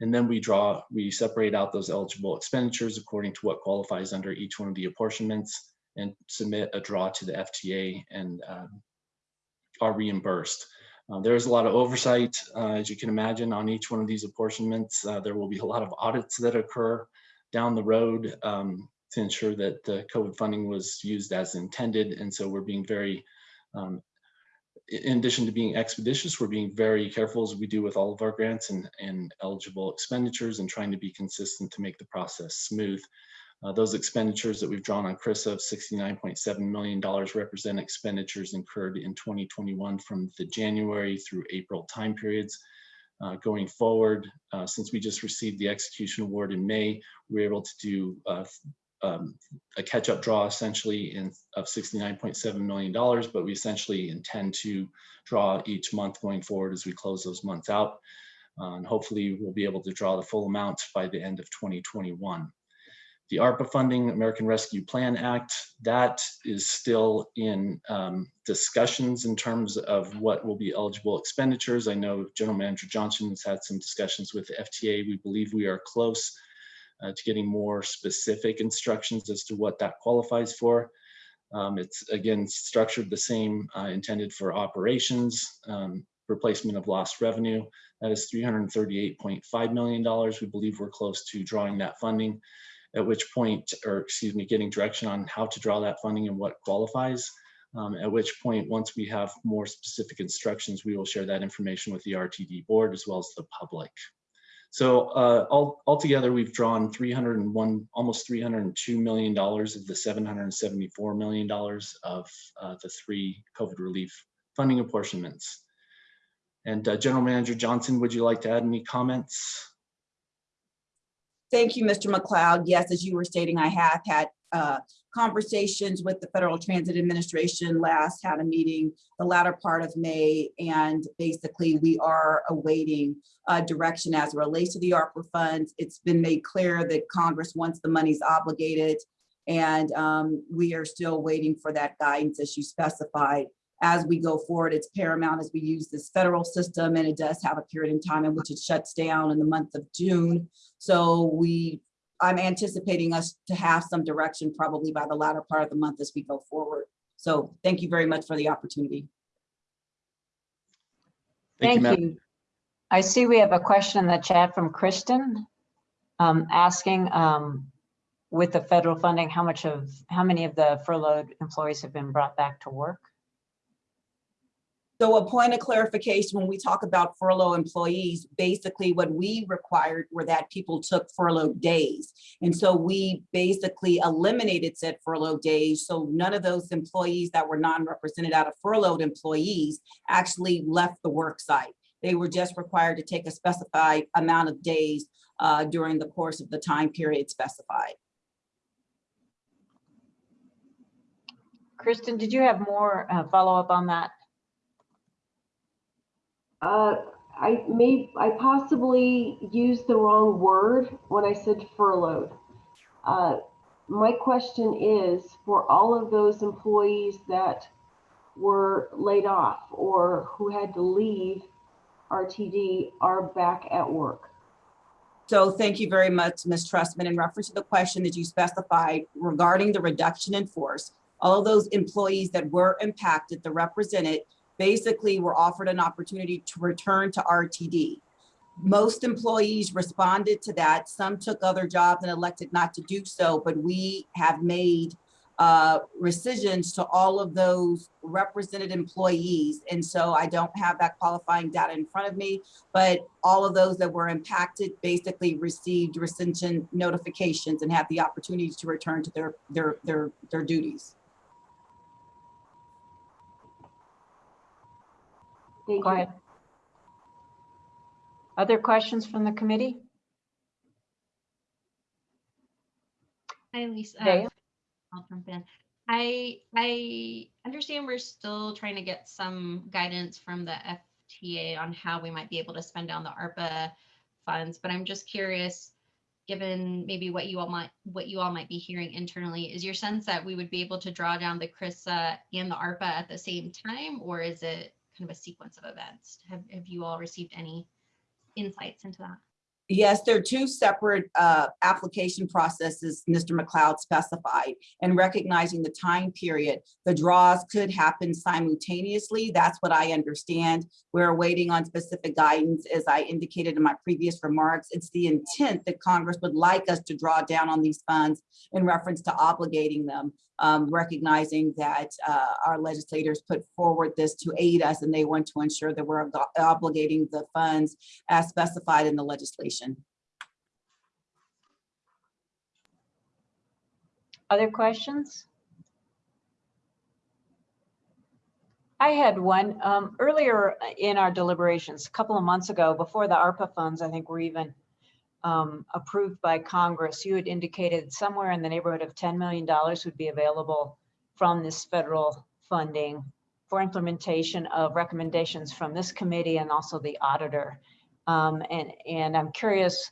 And then we draw, we separate out those eligible expenditures according to what qualifies under each one of the apportionments and submit a draw to the FTA and um, are reimbursed. Uh, there's a lot of oversight, uh, as you can imagine, on each one of these apportionments. Uh, there will be a lot of audits that occur down the road um, to ensure that the COVID funding was used as intended. And so we're being very, um, in addition to being expeditious, we're being very careful as we do with all of our grants and, and eligible expenditures and trying to be consistent to make the process smooth. Uh, those expenditures that we've drawn on CRRSAA of $69.7 million represent expenditures incurred in 2021 from the January through April time periods. Uh, going forward, uh, since we just received the execution award in May, we were able to do uh, um, a catch-up draw essentially in of $69.7 million, but we essentially intend to draw each month going forward as we close those months out. Uh, and hopefully we'll be able to draw the full amount by the end of 2021 the ARPA funding, American Rescue Plan Act, that is still in um, discussions in terms of what will be eligible expenditures. I know General Manager Johnson has had some discussions with the FTA. We believe we are close uh, to getting more specific instructions as to what that qualifies for. Um, it's again structured the same, uh, intended for operations, um, replacement of lost revenue. That is $338.5 million. We believe we're close to drawing that funding at which point, or excuse me, getting direction on how to draw that funding and what qualifies. Um, at which point, once we have more specific instructions, we will share that information with the RTD board as well as the public. So uh, all, altogether, we've drawn 301, almost $302 million of the $774 million of uh, the three COVID relief funding apportionments. And uh, General Manager Johnson, would you like to add any comments? Thank you, Mr. McLeod. Yes, as you were stating, I have had uh, conversations with the Federal Transit Administration last, had a meeting the latter part of May, and basically we are awaiting uh, direction as relates to the ARPA funds. It's been made clear that Congress wants the monies obligated, and um, we are still waiting for that guidance as you specified. As we go forward, it's paramount as we use this federal system, and it does have a period in time in which it shuts down in the month of June. So we, I'm anticipating us to have some direction probably by the latter part of the month as we go forward. So thank you very much for the opportunity. Thank ma'am. you. I see we have a question in the chat from Kristen um, asking um, with the federal funding, how much of, how many of the furloughed employees have been brought back to work? So a point of clarification, when we talk about furlough employees, basically what we required were that people took furlough days. And so we basically eliminated said furlough days. So none of those employees that were non-represented out of furloughed employees actually left the work site. They were just required to take a specified amount of days uh, during the course of the time period specified. Kristen, did you have more uh, follow-up on that? Uh, I may, I possibly used the wrong word when I said furloughed. Uh, my question is for all of those employees that were laid off or who had to leave RTD are back at work. So thank you very much, Ms. Trustman. In reference to the question that you specified regarding the reduction in force, all of those employees that were impacted, the represented, basically were offered an opportunity to return to RTD. Most employees responded to that. Some took other jobs and elected not to do so, but we have made uh, rescissions to all of those represented employees. And so I don't have that qualifying data in front of me, but all of those that were impacted basically received rescission notifications and had the opportunity to return to their, their, their, their duties. Thank Go you. ahead. Other questions from the committee? Hi, Lisa. Daya? I'll jump in. I, I understand we're still trying to get some guidance from the FTA on how we might be able to spend down the ARPA funds, but I'm just curious, given maybe what you all might, what you all might be hearing internally, is your sense that we would be able to draw down the CRRSAA and the ARPA at the same time, or is it kind of a sequence of events? Have, have you all received any insights into that? Yes, there are two separate uh, application processes Mr. McLeod specified and recognizing the time period, the draws could happen simultaneously. That's what I understand. We're waiting on specific guidance. As I indicated in my previous remarks, it's the intent that Congress would like us to draw down on these funds in reference to obligating them, um, recognizing that uh, our legislators put forward this to aid us and they want to ensure that we're ob- obligating the funds as specified in the legislation. Other questions? I had one um, earlier in our deliberations, a couple of months ago, before the ARPA funds, I think were even um, approved by Congress. You had indicated somewhere in the neighborhood of $10 million would be available from this federal funding for implementation of recommendations from this committee and also the auditor. Um, and, and I'm curious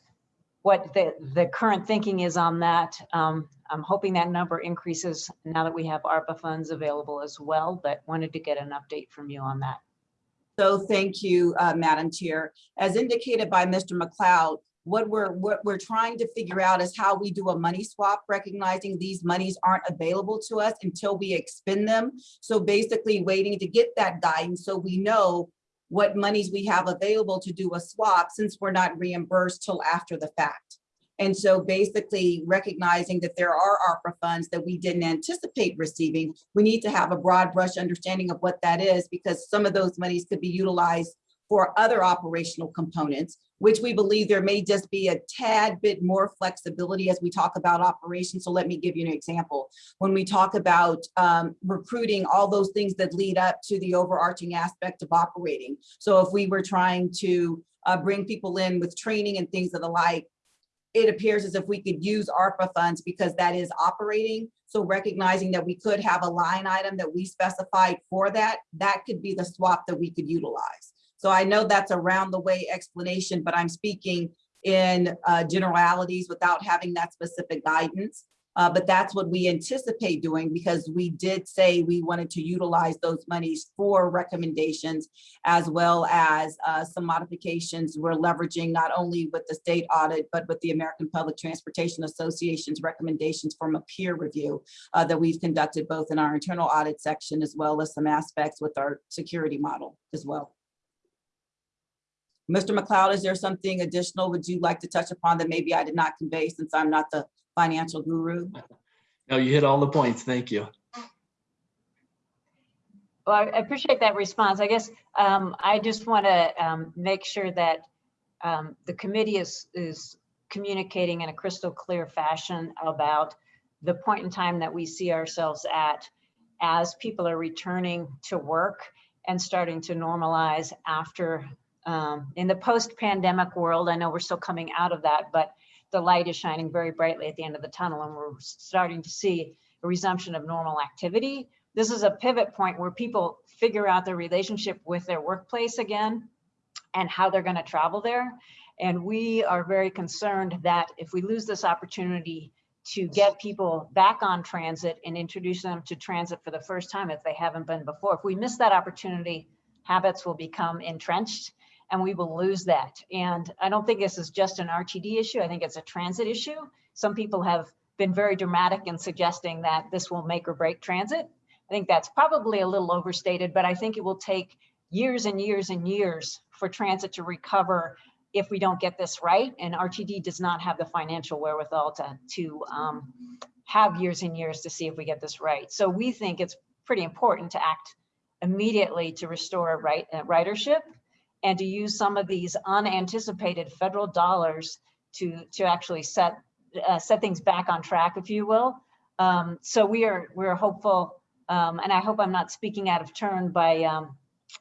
what the, the current thinking is on that. Um, I'm hoping that number increases now that we have ARPA funds available as well, but wanted to get an update from you on that. So thank you, uh, Madam Chair. As indicated by Mr. McLeod, what we're what we're trying to figure out is how we do a money swap, recognizing these monies aren't available to us until we expend them. So basically waiting to get that guidance so we know what monies we have available to do a swap since we're not reimbursed till after the fact. And so basically recognizing that there are ARPA funds that we didn't anticipate receiving, we need to have a broad brush understanding of what that is because some of those monies could be utilized for other operational components, which we believe there may just be a tad bit more flexibility as we talk about operations. So let me give you an example. When we talk about um, recruiting, all those things that lead up to the overarching aspect of operating. So if we were trying to uh, bring people in with training and things of the like, it appears as if we could use ARPA funds because that is operating. So recognizing that we could have a line item that we specified for that, that could be the swap that we could utilize. So I know that's a round the way explanation, but I'm speaking in uh, generalities without having that specific guidance. Uh, but that's what we anticipate doing because we did say we wanted to utilize those monies for recommendations as well as uh, some modifications we're leveraging not only with the state audit, but with the American Public Transportation Association's recommendations from a peer review uh, that we've conducted both in our internal audit section as well as some aspects with our security model as well. Mr. McLeod, is there something additional would you like to touch upon that maybe I did not convey since I'm not the financial guru? No, you hit all the points. Thank you. Well, I appreciate that response. I guess um, I just want to um, make sure that um, the committee is, is communicating in a crystal clear fashion about the point in time that we see ourselves at as people are returning to work and starting to normalize after um, in the post-pandemic world. I know we're still coming out of that, but the light is shining very brightly at the end of the tunnel and we're starting to see a resumption of normal activity. This is a pivot point where people figure out their relationship with their workplace again and how they're going to travel there. And we are very concerned that if we lose this opportunity to get people back on transit and introduce them to transit for the first time if they haven't been before, if we miss that opportunity, habits will become entrenched and we will lose that. And I don't think this is just an RTD issue. I think it's a transit issue. Some people have been very dramatic in suggesting that this will make or break transit. I think that's probably a little overstated, but I think it will take years and years and years for transit to recover if we don't get this right. And RTD does not have the financial wherewithal to, to um, have years and years to see if we get this right. So we think it's pretty important to act immediately to restore right, ridership and to use some of these unanticipated federal dollars to, to actually set, uh, set things back on track, if you will. Um, so we are, we're hopeful, um, and I hope I'm not speaking out of turn by um,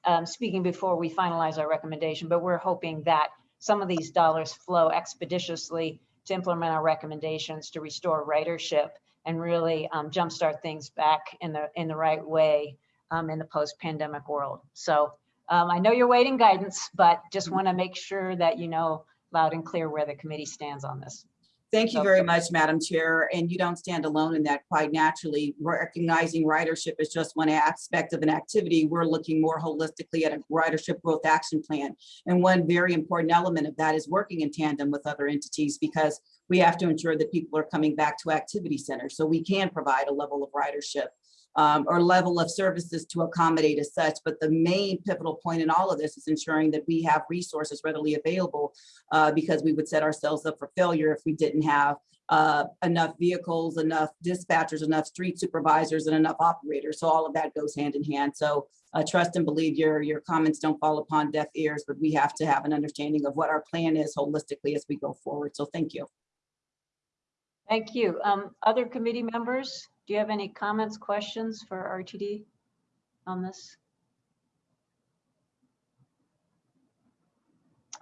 um, speaking before we finalize our recommendation, but we're hoping that some of these dollars flow expeditiously to implement our recommendations to restore ridership and really um, jumpstart things back in the in the right way um, in the post-pandemic world. So um, I know you're waiting guidance, but just want to make sure that you know loud and clear where the committee stands on this. Thank you very much, Madam Chair, and you don't stand alone in that quite naturally. Recognizing ridership is just one aspect of an activity. We're looking more holistically at a ridership growth action plan. And one very important element of that is working in tandem with other entities because we have to ensure that people are coming back to activity centers so we can provide a level of ridership um, or level of services to accommodate as such. But the main pivotal point in all of this is ensuring that we have resources readily available uh, because we would set ourselves up for failure if we didn't have uh, enough vehicles, enough dispatchers, enough street supervisors, and enough operators. So all of that goes hand in hand. So uh, trust and believe your, your comments don't fall upon deaf ears, but we have to have an understanding of what our plan is holistically as we go forward. So thank you. Thank you. Um, Other committee members, do you have any comments, questions for RTD on this?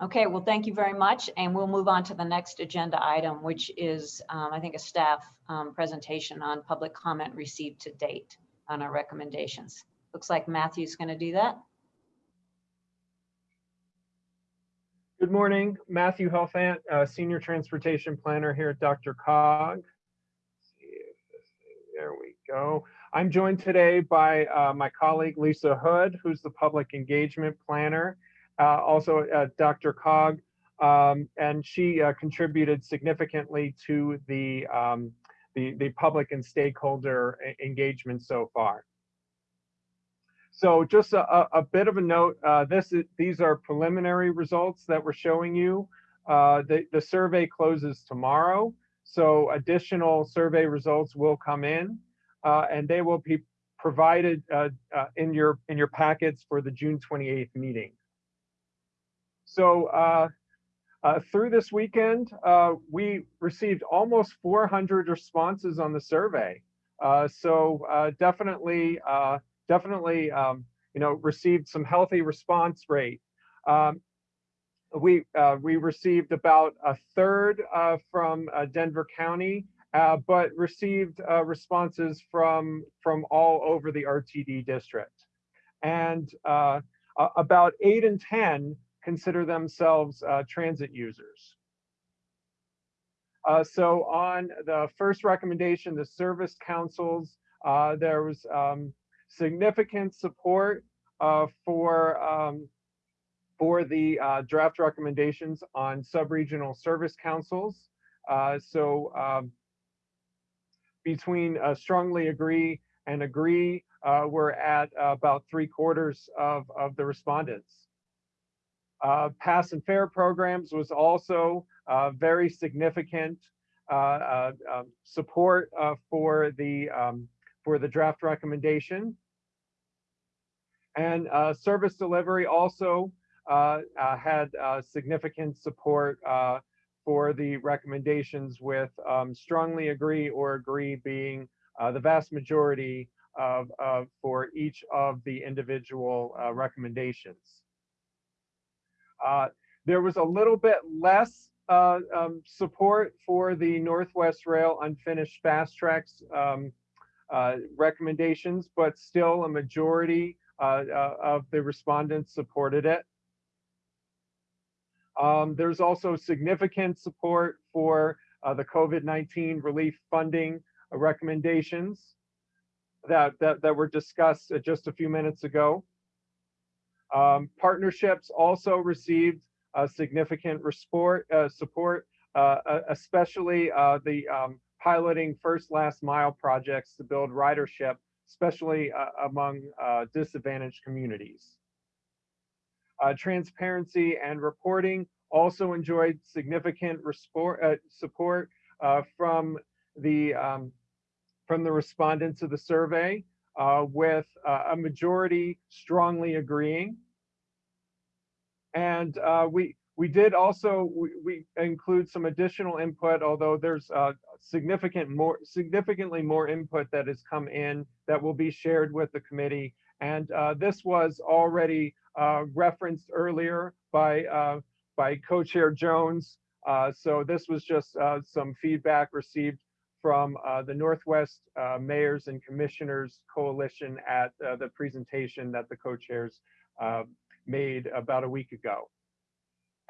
Okay, well, thank you very much, and we'll move on to the next agenda item, which is, um, I think, a staff um, presentation on public comment received to date on our recommendations. Looks like Matthew's going to do that. Good morning, Matthew Helfant, uh, Senior Transportation Planner here at DRCOG. See if this- There we go. I'm joined today by uh, my colleague Lisa Hood, who's the Public Engagement Planner, uh, also at DRCOG, um, and she uh, contributed significantly to the, um, the, the public and stakeholder engagement so far. So just a, a- bit of a note, uh, this is, these are preliminary results that we're showing you. Uh, the, the survey closes tomorrow, so additional survey results will come in, uh, and they will be provided, uh, uh, in your, in your packets for the June 28th meeting. So, uh, uh, through this weekend, uh, we received almost 400 responses on the survey. Uh, so, uh, definitely, uh, definitely, um, you know, received some healthy response rate. Um, we uh, we received about a third uh, from uh, Denver County, uh, but received uh, responses from from all over the RTD district, and uh, about eight in ten consider themselves uh, transit users. Uh, so on the first recommendation, the service councils, uh, there was um, significant support for um, for the draft recommendations on sub-regional service councils. So um, between uh, strongly agree and agree, uh, we're at about three quarters of, of the respondents. Uh, pass and fare programs was also uh, very significant uh, um, support for the um, for the draft recommendation. And service delivery also had significant support for the recommendations with um, strongly agree or agree being uh, the vast majority of, of for each of the individual uh, recommendations. Uh, there was a little bit less uh, um, support for the Northwest Rail unfinished FasTracks um, uh, recommendations, but still a majority uh, of the respondents supported it. Um, there's also significant support for uh, the COVID-19 relief funding recommendations that, that, that were discussed uh, just a few minutes ago. Um, partnerships also received uh, significant uh, support, uh, uh, especially the um, piloting first last mile projects to build ridership, especially among disadvantaged communities. Uh, transparency and reporting also enjoyed significant uh, support uh, from the um, from the respondents of the survey, uh, with uh, a majority strongly agreeing. And uh, we we did also we, we include some additional input, although there's significant more significantly more input that has come in that will be shared with the committee And this was already uh, referenced earlier by, uh, by Co-Chair Jones. Uh, So this was just uh, some feedback received from uh, the Northwest uh, Mayors and Commissioners Coalition at the presentation that the co-chairs made about a week ago.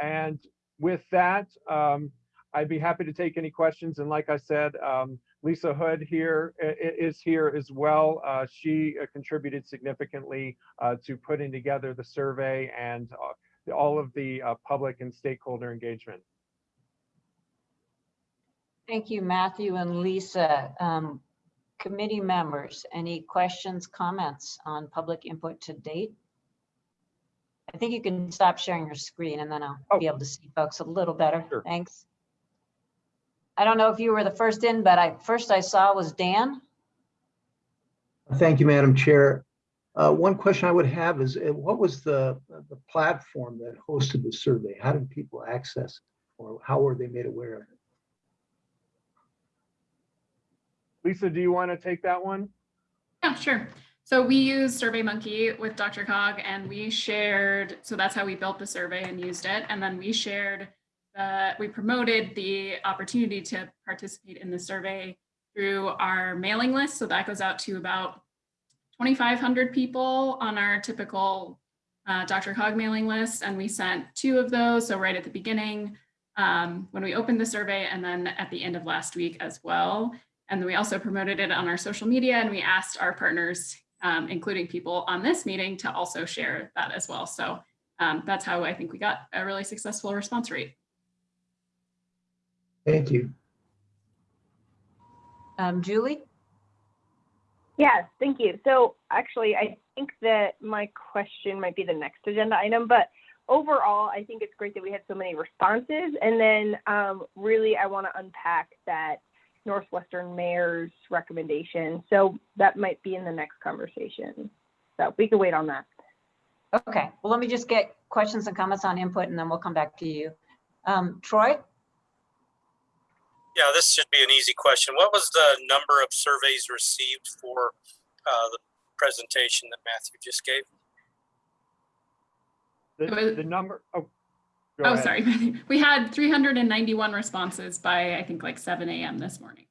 And with that, um, I'd be happy to take any questions. And like I said, um, Lisa Hood here is here as well. Uh, She uh, contributed significantly uh, to putting together the survey and uh, all of the uh, public and stakeholder engagement. Thank you, Matthew and Lisa. Um, Committee members, any questions, comments on public input to date? I think you can stop sharing your screen and then I'll be able to see folks a little better. Thanks. I don't know if you were the first in, but I, first I saw was Dan. Thank you, Madam Chair. Uh, One question I would have is, uh, what was the, the platform that hosted the survey? How did people access it? Or how were they made aware of it? Lisa, do you want to take that one? Yeah, sure. So we used SurveyMonkey with DRCOG and we shared, so that's how we built the survey and used it. And then we shared, we promoted the opportunity to participate in the survey through our mailing list. So that goes out to about 2,500 people on our typical uh, DRCOG mailing list. And we sent two of those. So right at the beginning, um, when we opened the survey and then at the end of last week as well. And then we also promoted it on our social media and we asked our partners, um, including people on this meeting to also share that as well. So um, that's how I think we got a really successful response rate. Thank you. Um, Julie? Yes, thank you. So actually, I think that my question might be the next agenda item, but overall, I think it's great that we had so many responses. And then um, really, I want to unpack that Northwestern mayor's recommendation. So that might be in the next conversation. So we can wait on that. Okay, well, let me just get questions and comments on input and then we'll come back to you. Um, Troy? Yeah, this should be an easy question. What was the number of surveys received for uh, the presentation that Matthew just gave? The, the number, oh. Oh, ahead. sorry. (laughs) We had 391 responses by, I think, like 7 a.m. this morning.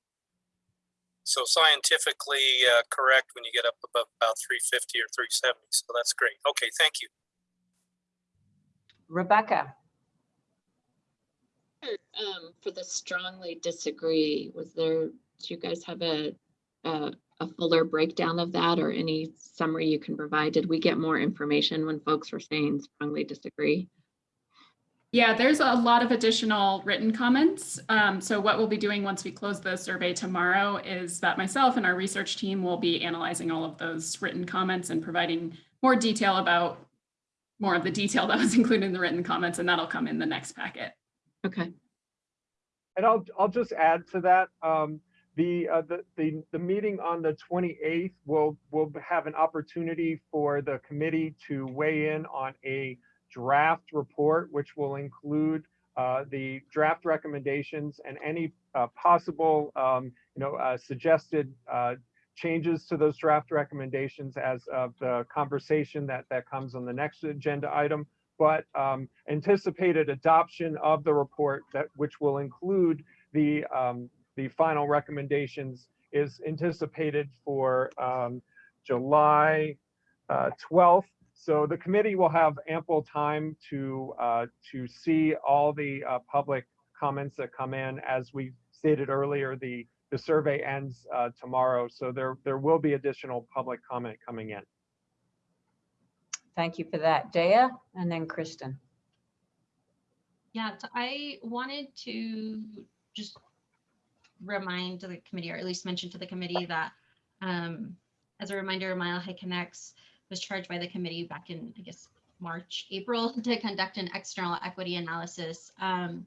So scientifically uh, correct when you get up above about 350 or 370. So that's great. Okay, thank you. Rebecca? Um, for the strongly disagree, was there, do you guys have a, a, a fuller breakdown of that or any summary you can provide? Did we get more information when folks were saying strongly disagree? Yeah, there's a lot of additional written comments. Um, so what we'll be doing once we close the survey tomorrow is that myself and our research team will be analyzing all of those written comments and providing more detail about more of the detail (laughs) that was included in the written comments, and that'll come in the next packet. Okay. And I'll, I'll just add to that, um, the, uh, the, the, the meeting on the 28th will, will have an opportunity for the committee to weigh in on a draft report, which will include, uh, the draft recommendations and any, uh, possible, um, you know, uh, suggested, uh, changes to those draft recommendations as of the conversation that, that comes on the next agenda item but um, anticipated adoption of the report that which will include the um, the final recommendations is anticipated for um, July uh, 12th. So the committee will have ample time to uh, to see all the uh, public comments that come in. As we stated earlier, the the survey ends uh, tomorrow, so there there will be additional public comment coming in. Thank you for that. Dea and then Kristen. Yeah, so I wanted to just remind the committee, or at least mention to the committee that, um, as a reminder, Mile High Connects was charged by the committee back in, I guess, March, April, (laughs) to conduct an external equity analysis. Um,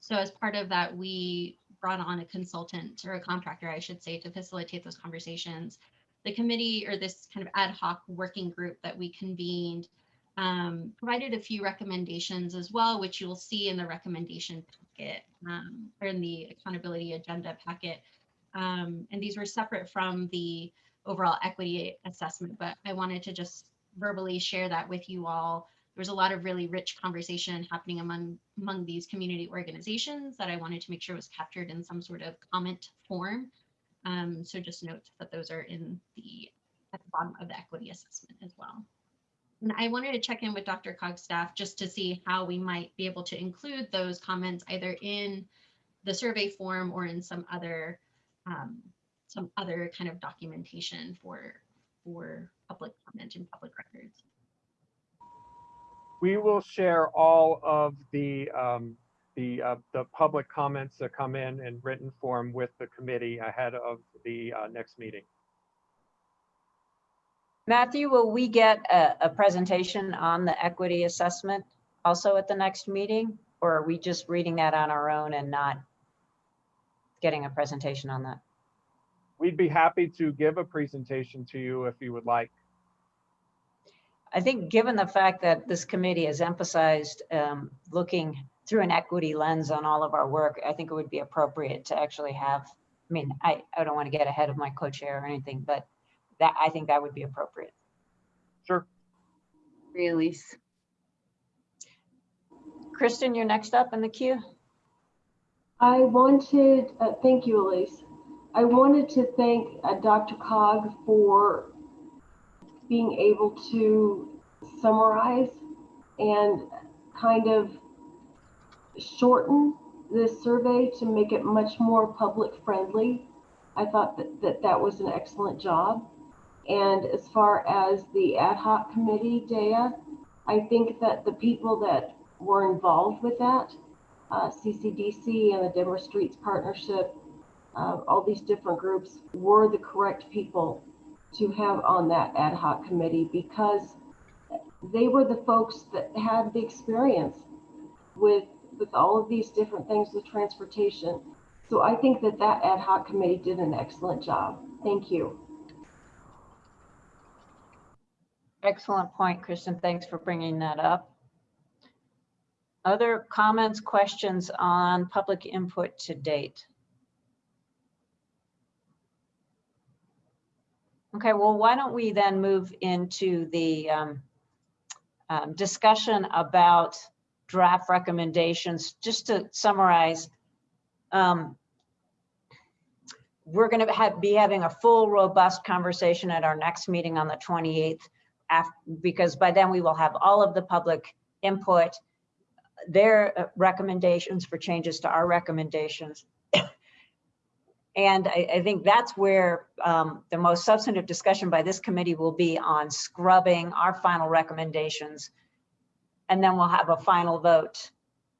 so as part of that, we brought on a consultant or a contractor, I should say, to facilitate those conversations. The committee or this kind of ad hoc working group that we convened um, provided a few recommendations as well, which you'll see in the recommendation packet um, or in the accountability agenda packet. Um, and these were separate from the overall equity assessment, but I wanted to just verbally share that with you all. There was a lot of really rich conversation happening among among these community organizations that I wanted to make sure was captured in some sort of comment form. Um, so just note that those are in the at the bottom of the equity assessment as well. And I wanted to check in with DRCOG's staff just to see how we might be able to include those comments either in the survey form or in some other um, some other kind of documentation for for public comment and public records. We will share all of the, um, the, uh, the public comments that come in in written form with the committee ahead of the, uh, next meeting. Matthew, will we get a, a presentation on the equity assessment also at the next meeting? Or are we just reading that on our own and not getting a presentation on that? We'd be happy to give a presentation to you if you would like. I think given the fact that this committee has emphasized um, looking through an equity lens on all of our work, I think it would be appropriate to actually have, I mean, I, I don't want to get ahead of my co-chair or anything, but that, I think that would be appropriate. Sure. Elise. Kristen, you're next up in the queue. I wanted, uh, thank you, Elise. I wanted to thank uh, DRCOG for being able to summarize and kind of shorten this survey to make it much more public friendly. I thought that that, that was an excellent job. And as far as the ad hoc committee, Dea, I think that the people that were involved with that, uh, CCDC and the Denver Streets Partnership, uh, all these different groups were the correct people to have on that ad hoc committee because they were the folks that had the experience with with all of these different things with transportation. So I think that that ad hoc committee did an excellent job. Thank you. Excellent point, Kristen. Thanks for bringing that up. Other comments, questions on public input to date? Okay, well, why don't we then move into the um, um, discussion about draft recommendations. Just to summarize, um, we're going to have, be having a full, robust conversation at our next meeting on the 28th, af- because by then we will have all of the public input, their uh, recommendations for changes to our recommendations. (coughs) And I, I think that's where um, the most substantive discussion by this committee will be on scrubbing our final recommendations. And then we'll have a final vote,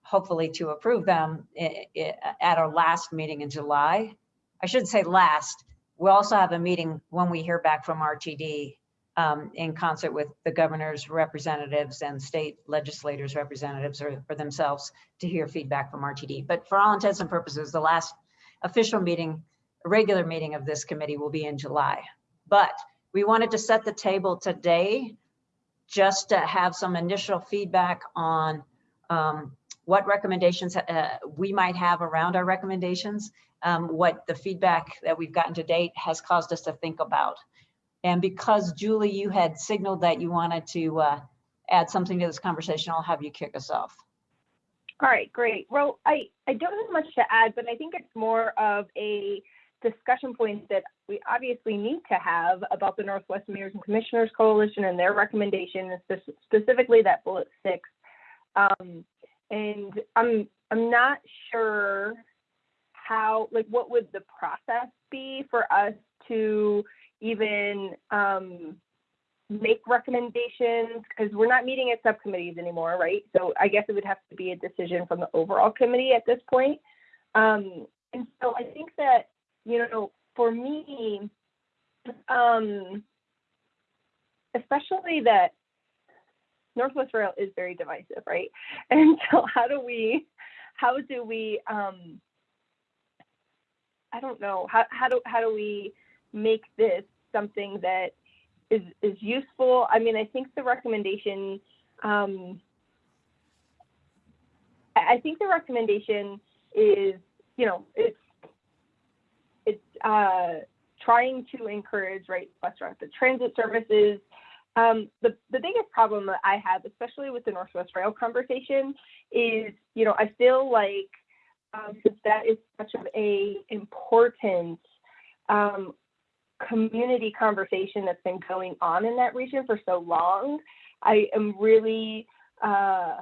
hopefully to approve them at our last meeting in July. I shouldn't say last. We'll also have a meeting when we hear back from RTD um, in concert with the governor's representatives and state legislators' representatives or, or themselves to hear feedback from RTD. But for all intents and purposes, the last official meeting, regular meeting of this committee will be in July. But we wanted to set the table today just to have some initial feedback on um, what recommendations uh, we might have around our recommendations, um, what the feedback that we've gotten to date has caused us to think about. And because Julie, you had signaled that you wanted to uh, add something to this conversation, I'll have you kick us off. All right, great. Well, I, I don't have much to add, but I think it's more of a discussion points that we obviously need to have about the Northwest Mayors and Commissioners Coalition and their recommendation, specifically that bullet six. Um, and I'm I'm not sure how like what would the process be for us to even um, make recommendations because we're not meeting at subcommittees anymore, right? So I guess it would have to be a decision from the overall committee at this point. Um, and so I think that, you know, for me, um, especially that Northwest Rail is very divisive, right? (laughs) And so how do we, how do we, um, I don't know, how, how do, how do we make this something that is is useful. I mean, I think the recommendation. Um, I think the recommendation is, you know, it's uh, trying to encourage right bus rapid transit services. Um, the, the biggest problem that I have, especially with the Northwest Rail conversation, is you know I feel like um, since that is such of a important um, community conversation that's been going on in that region for so long, I am really uh,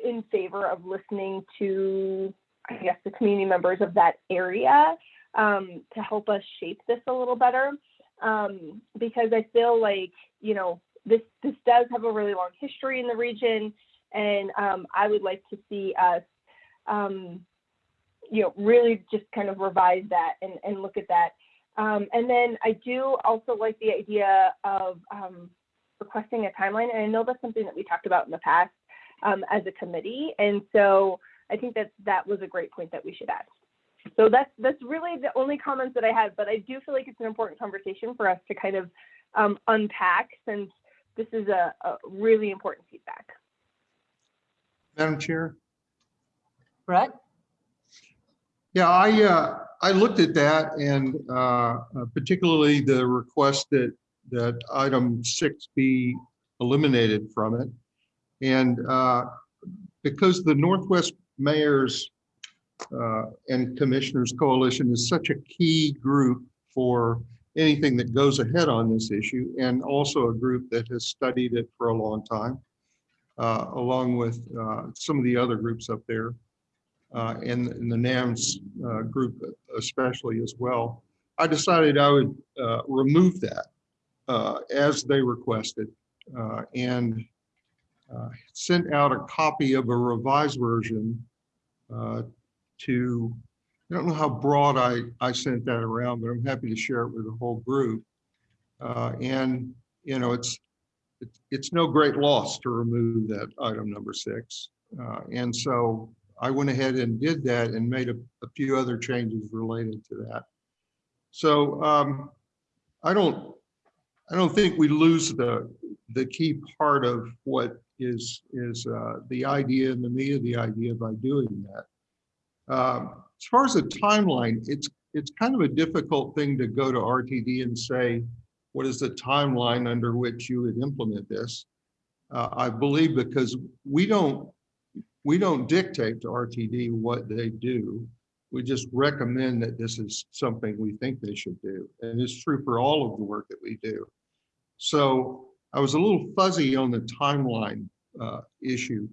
in favor of listening to, I guess, the community members of that area um, to help us shape this a little better. Um, because I feel like, you know, this this does have a really long history in the region, and um, I would like to see us, um, you know, really just kind of revise that and, and look at that. Um, and then I do also like the idea of um, requesting a timeline, and I know that's something that we talked about in the past as a committee, and so I think that that was a great point that we should add. So that's that's really the only comments that I had, but I do feel like it's an important conversation for us to kind of um, unpack since this is a, a really important feedback. Madam Chair? Brett? Yeah, I, uh, I looked at that and, uh, uh, particularly the request that, that item six be eliminated from it. And, uh, because the Northwest Mayors, uh, and Commissioners Coalition is such a key group for anything that goes ahead on this issue, and also a group that has studied it for a long time, uh, along with, uh, some of the other groups up there uh, and, and the NAMS uh, group especially as well. I decided I would uh, remove that as they requested and sent out a copy of a revised version uh, to, I don't know how broad I, I sent that around, but I'm happy to share it with the whole group. Uh, and, you know, it's, it's- it's no great loss to remove that item number six. Uh, and so I went ahead and did that and made a, a few other changes related to that. So um, I don't, I don't think we lose the, the key part of what is, is uh, the idea and the meat of the idea by doing that. Um, As far as the timeline, it's, it's kind of a difficult thing to go to RTD and say, what is the timeline under which you would implement this? Uh, I believe because we don't, we don't dictate to RTD what they do. We just recommend that this is something we think they should do. And it's true for all of the work that we do. So I was a little fuzzy on the timeline uh, issue,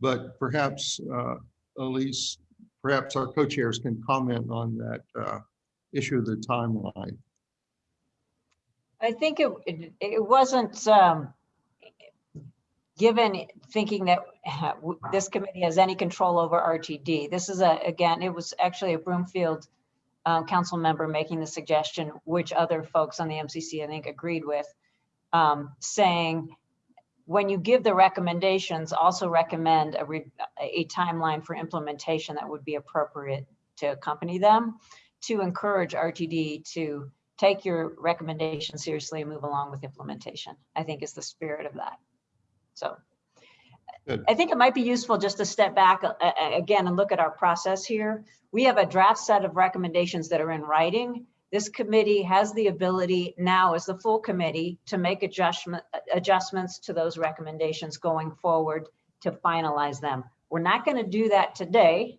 but perhaps uh, Elise, perhaps our co-chairs can comment on that uh, issue of the timeline. I think it, it, wasn't, um, given thinking that this committee has any control over RTD. This is a, again, it was actually a Broomfield um, council member making the suggestion, which other folks on the MCC, I think, agreed with, um, saying, when you give the recommendations, also recommend a, re- a timeline for implementation that would be appropriate to accompany them, to encourage RTD to take your recommendation seriously and move along with implementation, I think is the spirit of that. So Good. I think it might be useful just to step back uh, uh, again and look at our process here. We have a draft set of recommendations that are in writing. This committee has the ability now as the full committee to make adjustment, adjustments to those recommendations going forward to finalize them. We're not going to do that today.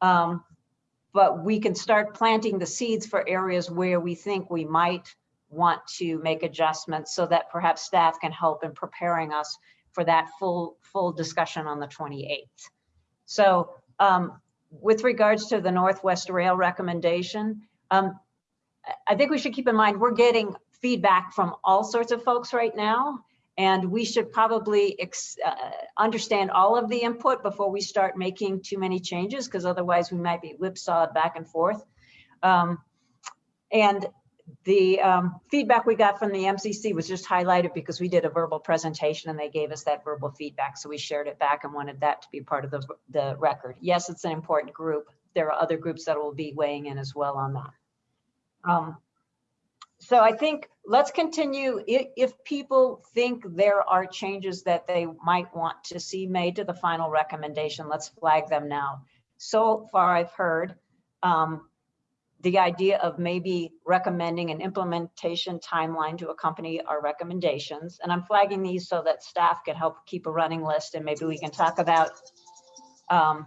um, But we can start planting the seeds for areas where we think we might want to make adjustments so that perhaps staff can help in preparing us for that full, full discussion on the 28th. So um, with regards to the Northwest Rail recommendation, um, I- think we should keep in mind, we're getting feedback from all sorts of folks right now. And we should probably uh, understand all of the input before we start making too many changes, because otherwise we might be whipsawed back and forth. Um, And the um, feedback we got from the MCC was just highlighted because we did a verbal presentation and they gave us that verbal feedback. So we shared it back and wanted that to be part of the, the record. Yes, it's an important group. There are other groups that will be weighing in as well on that. Um, So I think let's continue. If, people think there are changes that they might want to see made to the final recommendation, let's flag them now. So far I've heard um, the idea of maybe recommending an implementation timeline to accompany our recommendations. And I'm flagging these so that staff can help keep a running list and maybe we can talk about um,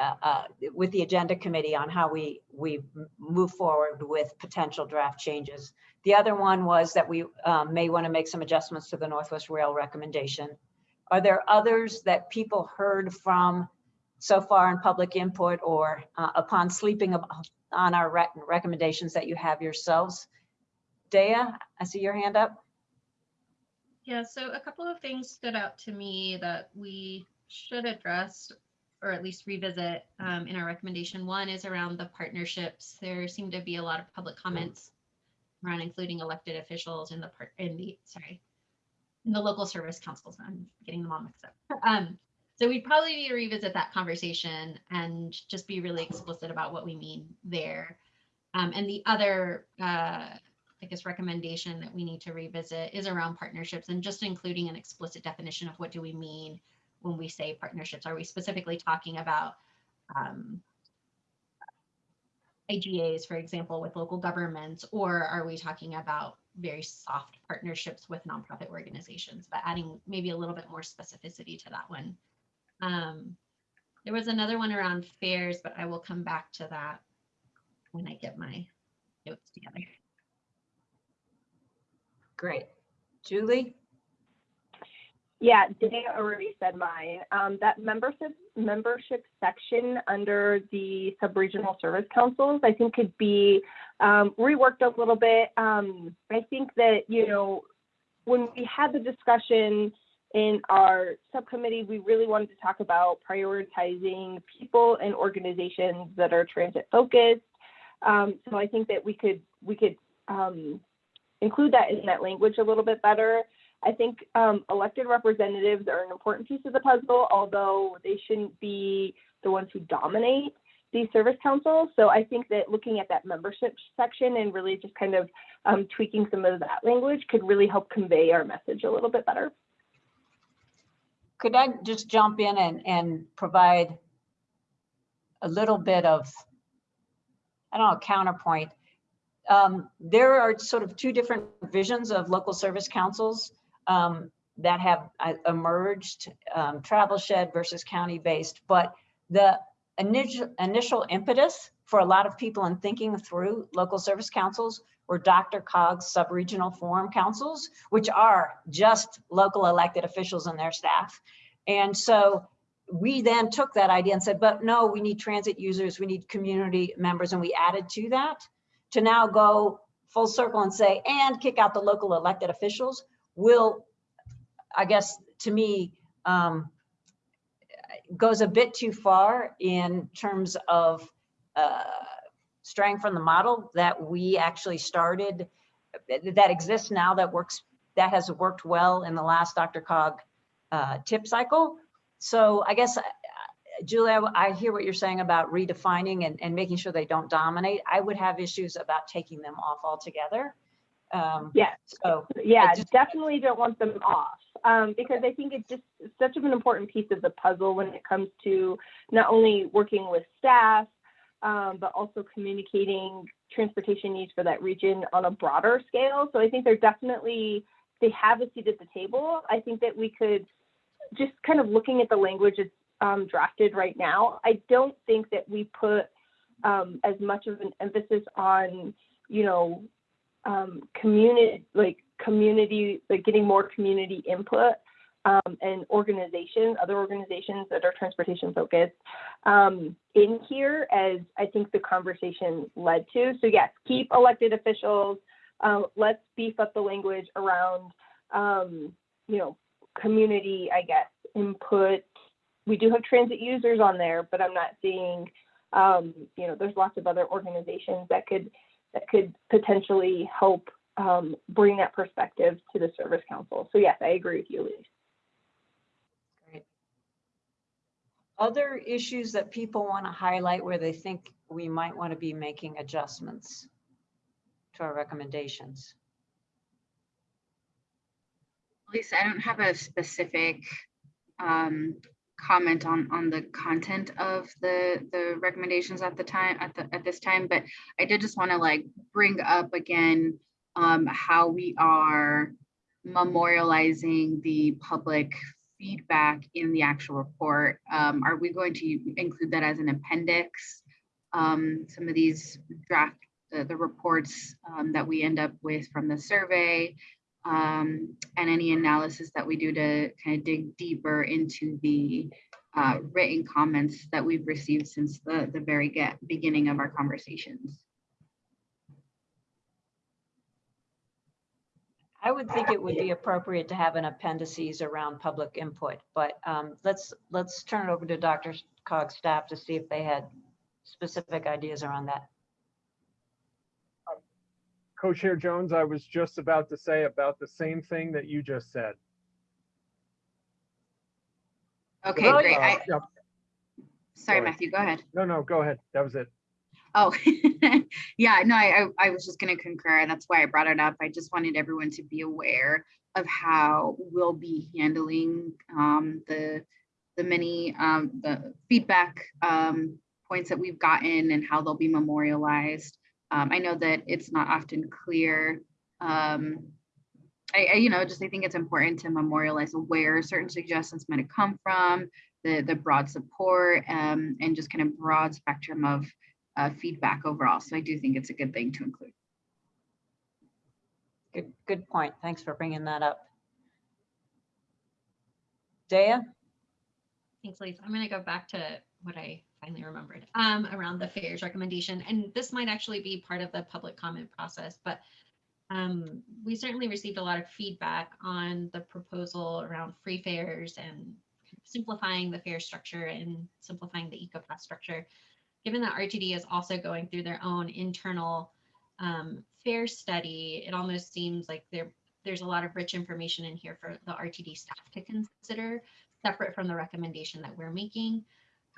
uh, uh, with the agenda committee on how we, we move forward with potential draft changes. The other one was that we um, may want to make some adjustments to the Northwest Rail recommendation. Are there others that people heard from so far in public input or uh, upon sleeping on our rec- recommendations that you have yourselves? Dea, I see your hand up. Yeah, so a couple of things stood out to me that we should address or at least revisit um, in our recommendation. One is around the partnerships. There seem to be a lot of public comments around including elected officials in the part in the sorry in the local service councils. I'm getting them all mixed up. Um, so we'd probably need to revisit that conversation and just be really explicit about what we mean there. Um, and the other, uh, I guess, recommendation that we need to revisit is around partnerships and just including an explicit definition of what do we mean when we say partnerships. Are we specifically talking about um, IGAs, for example, with local governments, or are we talking about very soft partnerships with nonprofit organizations, but adding maybe a little bit more specificity to that one. Um, there was another one around fares, but I will come back to that when I get my notes together. Great. Julie? Yeah, Dana already said mine. Um, that membership membership section under the sub-regional service councils, I think could be um, reworked a little bit. Um, I think that, you know, when we had the discussion in our subcommittee, we really wanted to talk about prioritizing people and organizations that are transit focused. Um, so I think that we could we could um, include that in that language a little bit better. I think um, elected representatives are an important piece of the puzzle, although they shouldn't be the ones who dominate these service councils. So I think that looking at that membership section and really just kind of um, tweaking some of that language could really help convey our message a little bit better. Could I just jump in and, and provide a little bit of, I don't know, counterpoint? Um, there are sort of two different visions of local service councils um, that have uh, emerged, um, travel shed versus county-based, but the initial, initial impetus for a lot of people in thinking through local service councils were DRCOG's sub-regional forum councils, which are just local elected officials and their staff. And so we then took that idea and said, but no, we need transit users, we need community members, and we added to that to now go full circle and say, and kick out the local elected officials will, I guess, to me, um, goes a bit too far in terms of uh, straying from the model that we actually started, that exists now, that works, that has worked well in the last DRCOG uh, TIP cycle. So I guess, uh, Julia, I hear what you're saying about redefining and, and making sure they don't dominate. I would have issues about taking them off altogether. Um, Yes. So Yeah, just- definitely don't want them off. Um, because I think it's just such of an important piece of the puzzle when it comes to not only working with staff, um, but also communicating transportation needs for that region on a broader scale. So I think they're definitely, they have a seat at the table. I think that we could, just kind of looking at the language that's um, drafted right now, I don't think that we put um, as much of an emphasis on, you know, um, community, like community, like getting more community input um, and organizations, other organizations that are transportation focused um, in here as I think the conversation led to. So yes, keep elected officials. Uh, let's beef up the language around, um, you know, community, I guess, input. We do have transit users on there, but I'm not seeing, um, you know, there's lots of other organizations that could that could potentially help um, bring that perspective to the service council. So yes, I agree with you, Elise. Great. Other issues that people want to highlight where they think we might want to be making adjustments to our recommendations. Lisa, I don't have a specific um, comment on on the content of the the recommendations at the time at the at this time, but I did just want to like bring up again um, how we are memorializing the public feedback in the actual report. Um, are we going to include that as an appendix? Um, some of these draft the, the reports um, that we end up with from the survey um, and any analysis that we do to kind of dig deeper into the uh, written comments that we've received since the, the very get, beginning of our conversations. I would think it would be appropriate to have an appendices around public input, but um, let's, let's turn it over to Dr. Cog's staff to see if they had specific ideas around that. Co-Chair Jones, I was just about to say about the same thing that you just said. Okay, great. Uh, I, yeah, sorry, sorry. Matthew, go ahead. No, no, go ahead. That was it. Oh, (laughs) yeah, no, I, I I was just going to concur. and That's why I brought it up. I just wanted everyone to be aware of how we'll be handling um, the the many um, the feedback um, points that we've gotten and how they'll be memorialized. Um, I know that it's not often clear. Um, I, I, you know, just I think it's important to memorialize where certain suggestions might have come from, the the broad support, um, and just kind of broad spectrum of uh, feedback overall. So I do think it's a good thing to include. Good, good point. Thanks for bringing that up. Daya? Thanks, Lisa. I'm going to go back to what I finally remembered um, around the fares recommendation. And this might actually be part of the public comment process, but um, we certainly received a lot of feedback on the proposal around free fares and simplifying the fare structure and simplifying the EcoPass structure. Given that RTD is also going through their own internal um, fare study, it almost seems like there there's a lot of rich information in here for the RTD staff to consider, separate from the recommendation that we're making.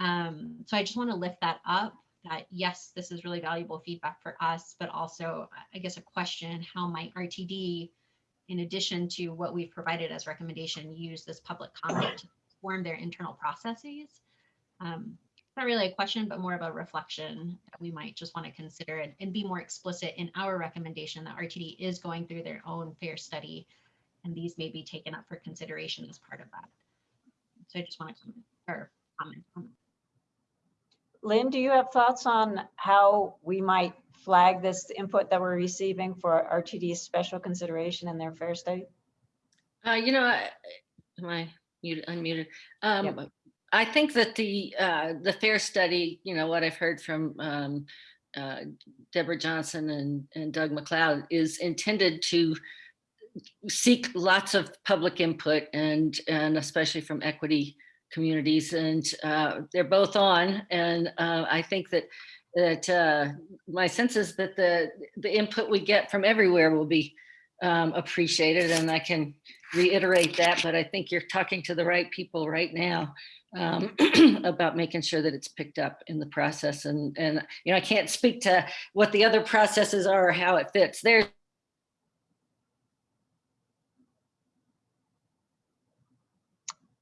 Um, so I just want to lift that up that yes, this is really valuable feedback for us, but also I guess a question, how might RTD, in addition to what we've provided as recommendation, use this public comment to form their internal processes? Um, not really a question, but more of a reflection that we might just want to consider and, and be more explicit in our recommendation that RTD is going through their own fare study and these may be taken up for consideration as part of that. So I just want to comment or comment that. Lynn, do you have thoughts on how we might flag this input that we're receiving for RTD's special consideration in their fare study? Uh, you know, I- am I muted, unmuted? Um, I think that the, uh, the fare study, you know, what I've heard from, um, uh, Deborah Johnson and, and Doug McLeod is intended to seek lots of public input and, and especially from equity communities and, uh, they're both on. And, uh, I think that, that, uh, my sense is that the, the input we get from everywhere will be, um, appreciated and I can reiterate that, but I think you're talking to the right people right now um, (clears throat) about making sure that it's picked up in the process. And, and, you know, I can't speak to what the other processes are or how it fits. There's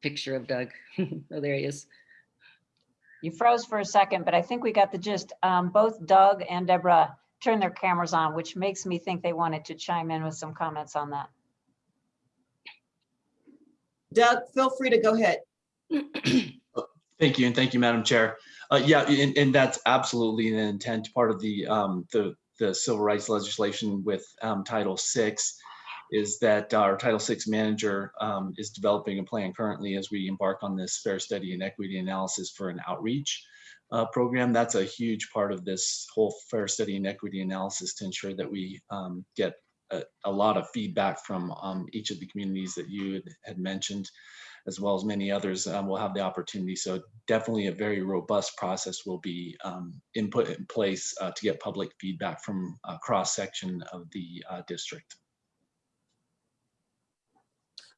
picture of Doug. (laughs) oh, there he is. You froze for a second, but I think we got the gist. Um, both Doug and Deborah turned their cameras on, which makes me think they wanted to chime in with some comments on that. Doug, feel free to go ahead. (clears throat) Thank you, and thank you, Madam Chair. Uh, yeah, and, and that's absolutely an intent, part of the, um, the, the civil rights legislation with, um, Title VI is that our Title VI manager, um, is developing a plan currently as we embark on this fare study and equity analysis for an outreach uh, program. That's a huge part of this whole fare study and equity analysis to ensure that we, um, get a, a lot of feedback from, um, each of the communities that you had, mentioned as well as many others um, will have the opportunity. So definitely a very robust process will be um, input in place uh, to get public feedback from a cross section of the uh, district.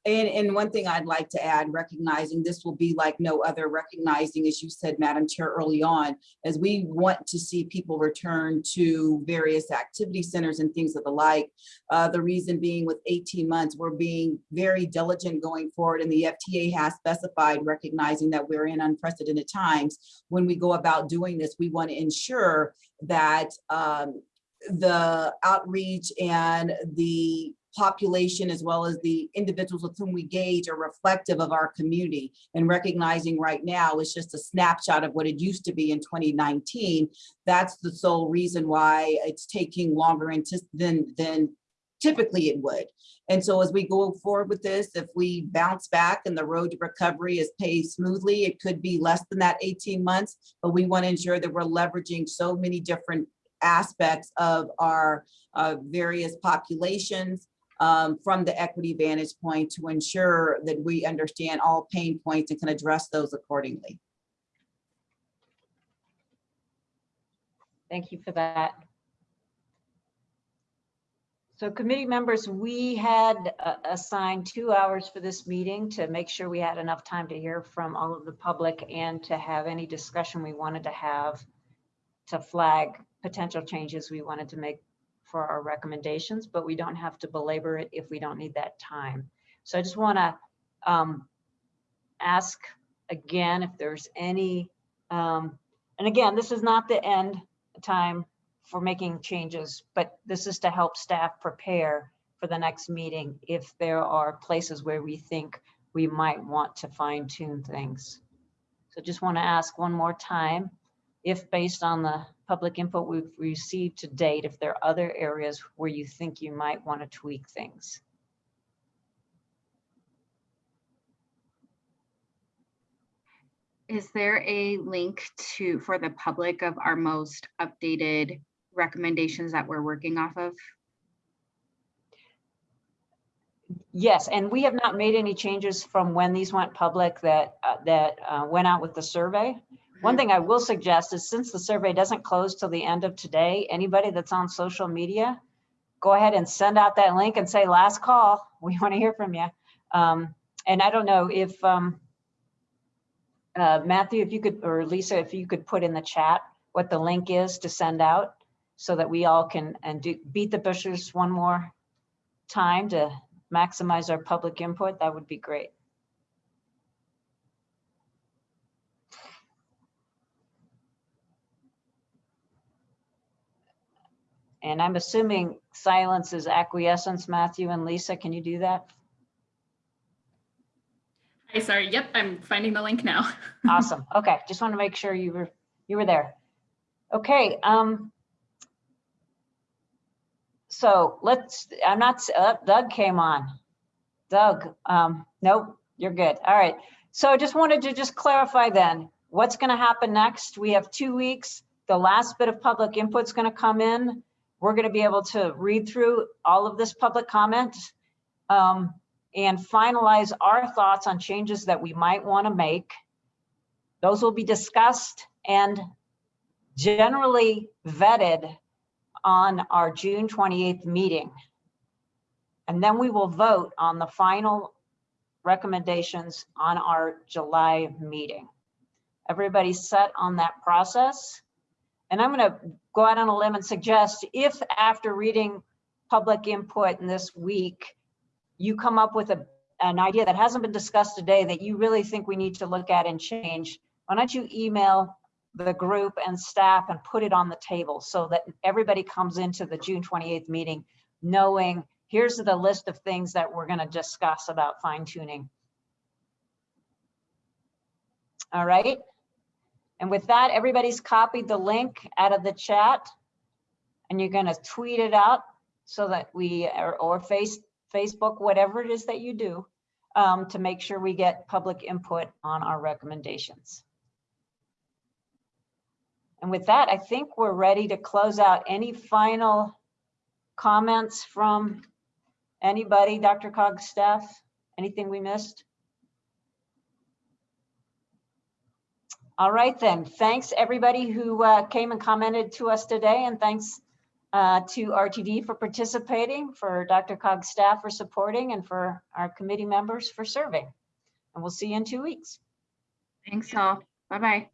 And, and one thing I'd like to add, recognizing this will be like no other, recognizing, as you said, Madam Chair, early on, as we want to see people return to various activity centers and things of the like. Uh, the reason being with 18 months, we're being very diligent going forward and the FTA has specified, recognizing that we're in unprecedented times. When we go about doing this, we want to ensure that um, the outreach and the population as well as the individuals with whom we gauge are reflective of our community. And recognizing right now it's just a snapshot of what it used to be in 2019 that's the sole reason why it's taking longer than than typically it would. And so as we go forward with this if we bounce back and the road to recovery is paved smoothly it could be less than that 18 months. But we want to ensure that we're leveraging so many different aspects of our uh, various populations um, from the equity vantage point to ensure that we understand all pain points and can address those accordingly. Thank you for that. So committee members, we had uh, assigned two hours for this meeting to make sure we had enough time to hear from all of the public and to have any discussion we wanted to have to flag potential changes we wanted to make for our recommendations, but we don't have to belabor it if we don't need that time. So I just want to um, ask again if there's any, um, and again, this is not the end time for making changes, but this is to help staff prepare for the next meeting if there are places where we think we might want to fine tune things. So just want to ask one more time, if based on the public input we've received to date, if there are other areas where you think you might want to tweak things. Is there a link to, for the public of our most updated recommendations that we're working off of? Yes, and we have not made any changes from when these went public that, uh, that uh, went out with the survey. One thing I will suggest is since the survey doesn't close till the end of today, anybody that's on social media, go ahead and send out that link and say, last call, we want to hear from you. Um, and I don't know if, um, uh, Matthew, if you could, or Lisa, if you could put in the chat what the link is to send out so that we all can and do beat the bushes one more time to maximize our public input, that would be great. And I'm assuming silence is acquiescence, Matthew and Lisa, can you do that? Hi, sorry. Yep, I'm finding the link now. (laughs) Awesome. Okay, just want to make sure you were you were there. Okay. Um. So let's. I'm not. Uh, Doug came on. Doug. Um. Nope. You're good. All right. So I just wanted to just clarify then what's going to happen next. We have two weeks. The last bit of public input's going to come in. We're going to be able to read through all of this public comment. Um, and finalize our thoughts on changes that we might want to make. Those will be discussed and generally vetted on our June 28th meeting. And then we will vote on the final recommendations on our July meeting. Everybody set on that process. And I'm going to go out on a limb and suggest if after reading public input in this week, you come up with a, an idea that hasn't been discussed today that you really think we need to look at and change, why don't you email the group and staff and put it on the table so that everybody comes into the June 28th meeting knowing here's the list of things that we're going to discuss about fine tuning. All right. And with that, everybody's copied the link out of the chat and you're going to tweet it out so that we, or, or face, Facebook, whatever it is that you do, um, to make sure we get public input on our recommendations. And with that, I think we're ready to close out. Any final comments from anybody, DRCOG staff? Anything we missed? All right then, thanks everybody who uh, came and commented to us today and thanks uh, to RTD for participating, for DRCOG's staff for supporting, and for our committee members for serving. And we'll see you in two weeks. Thanks all. Bye-bye.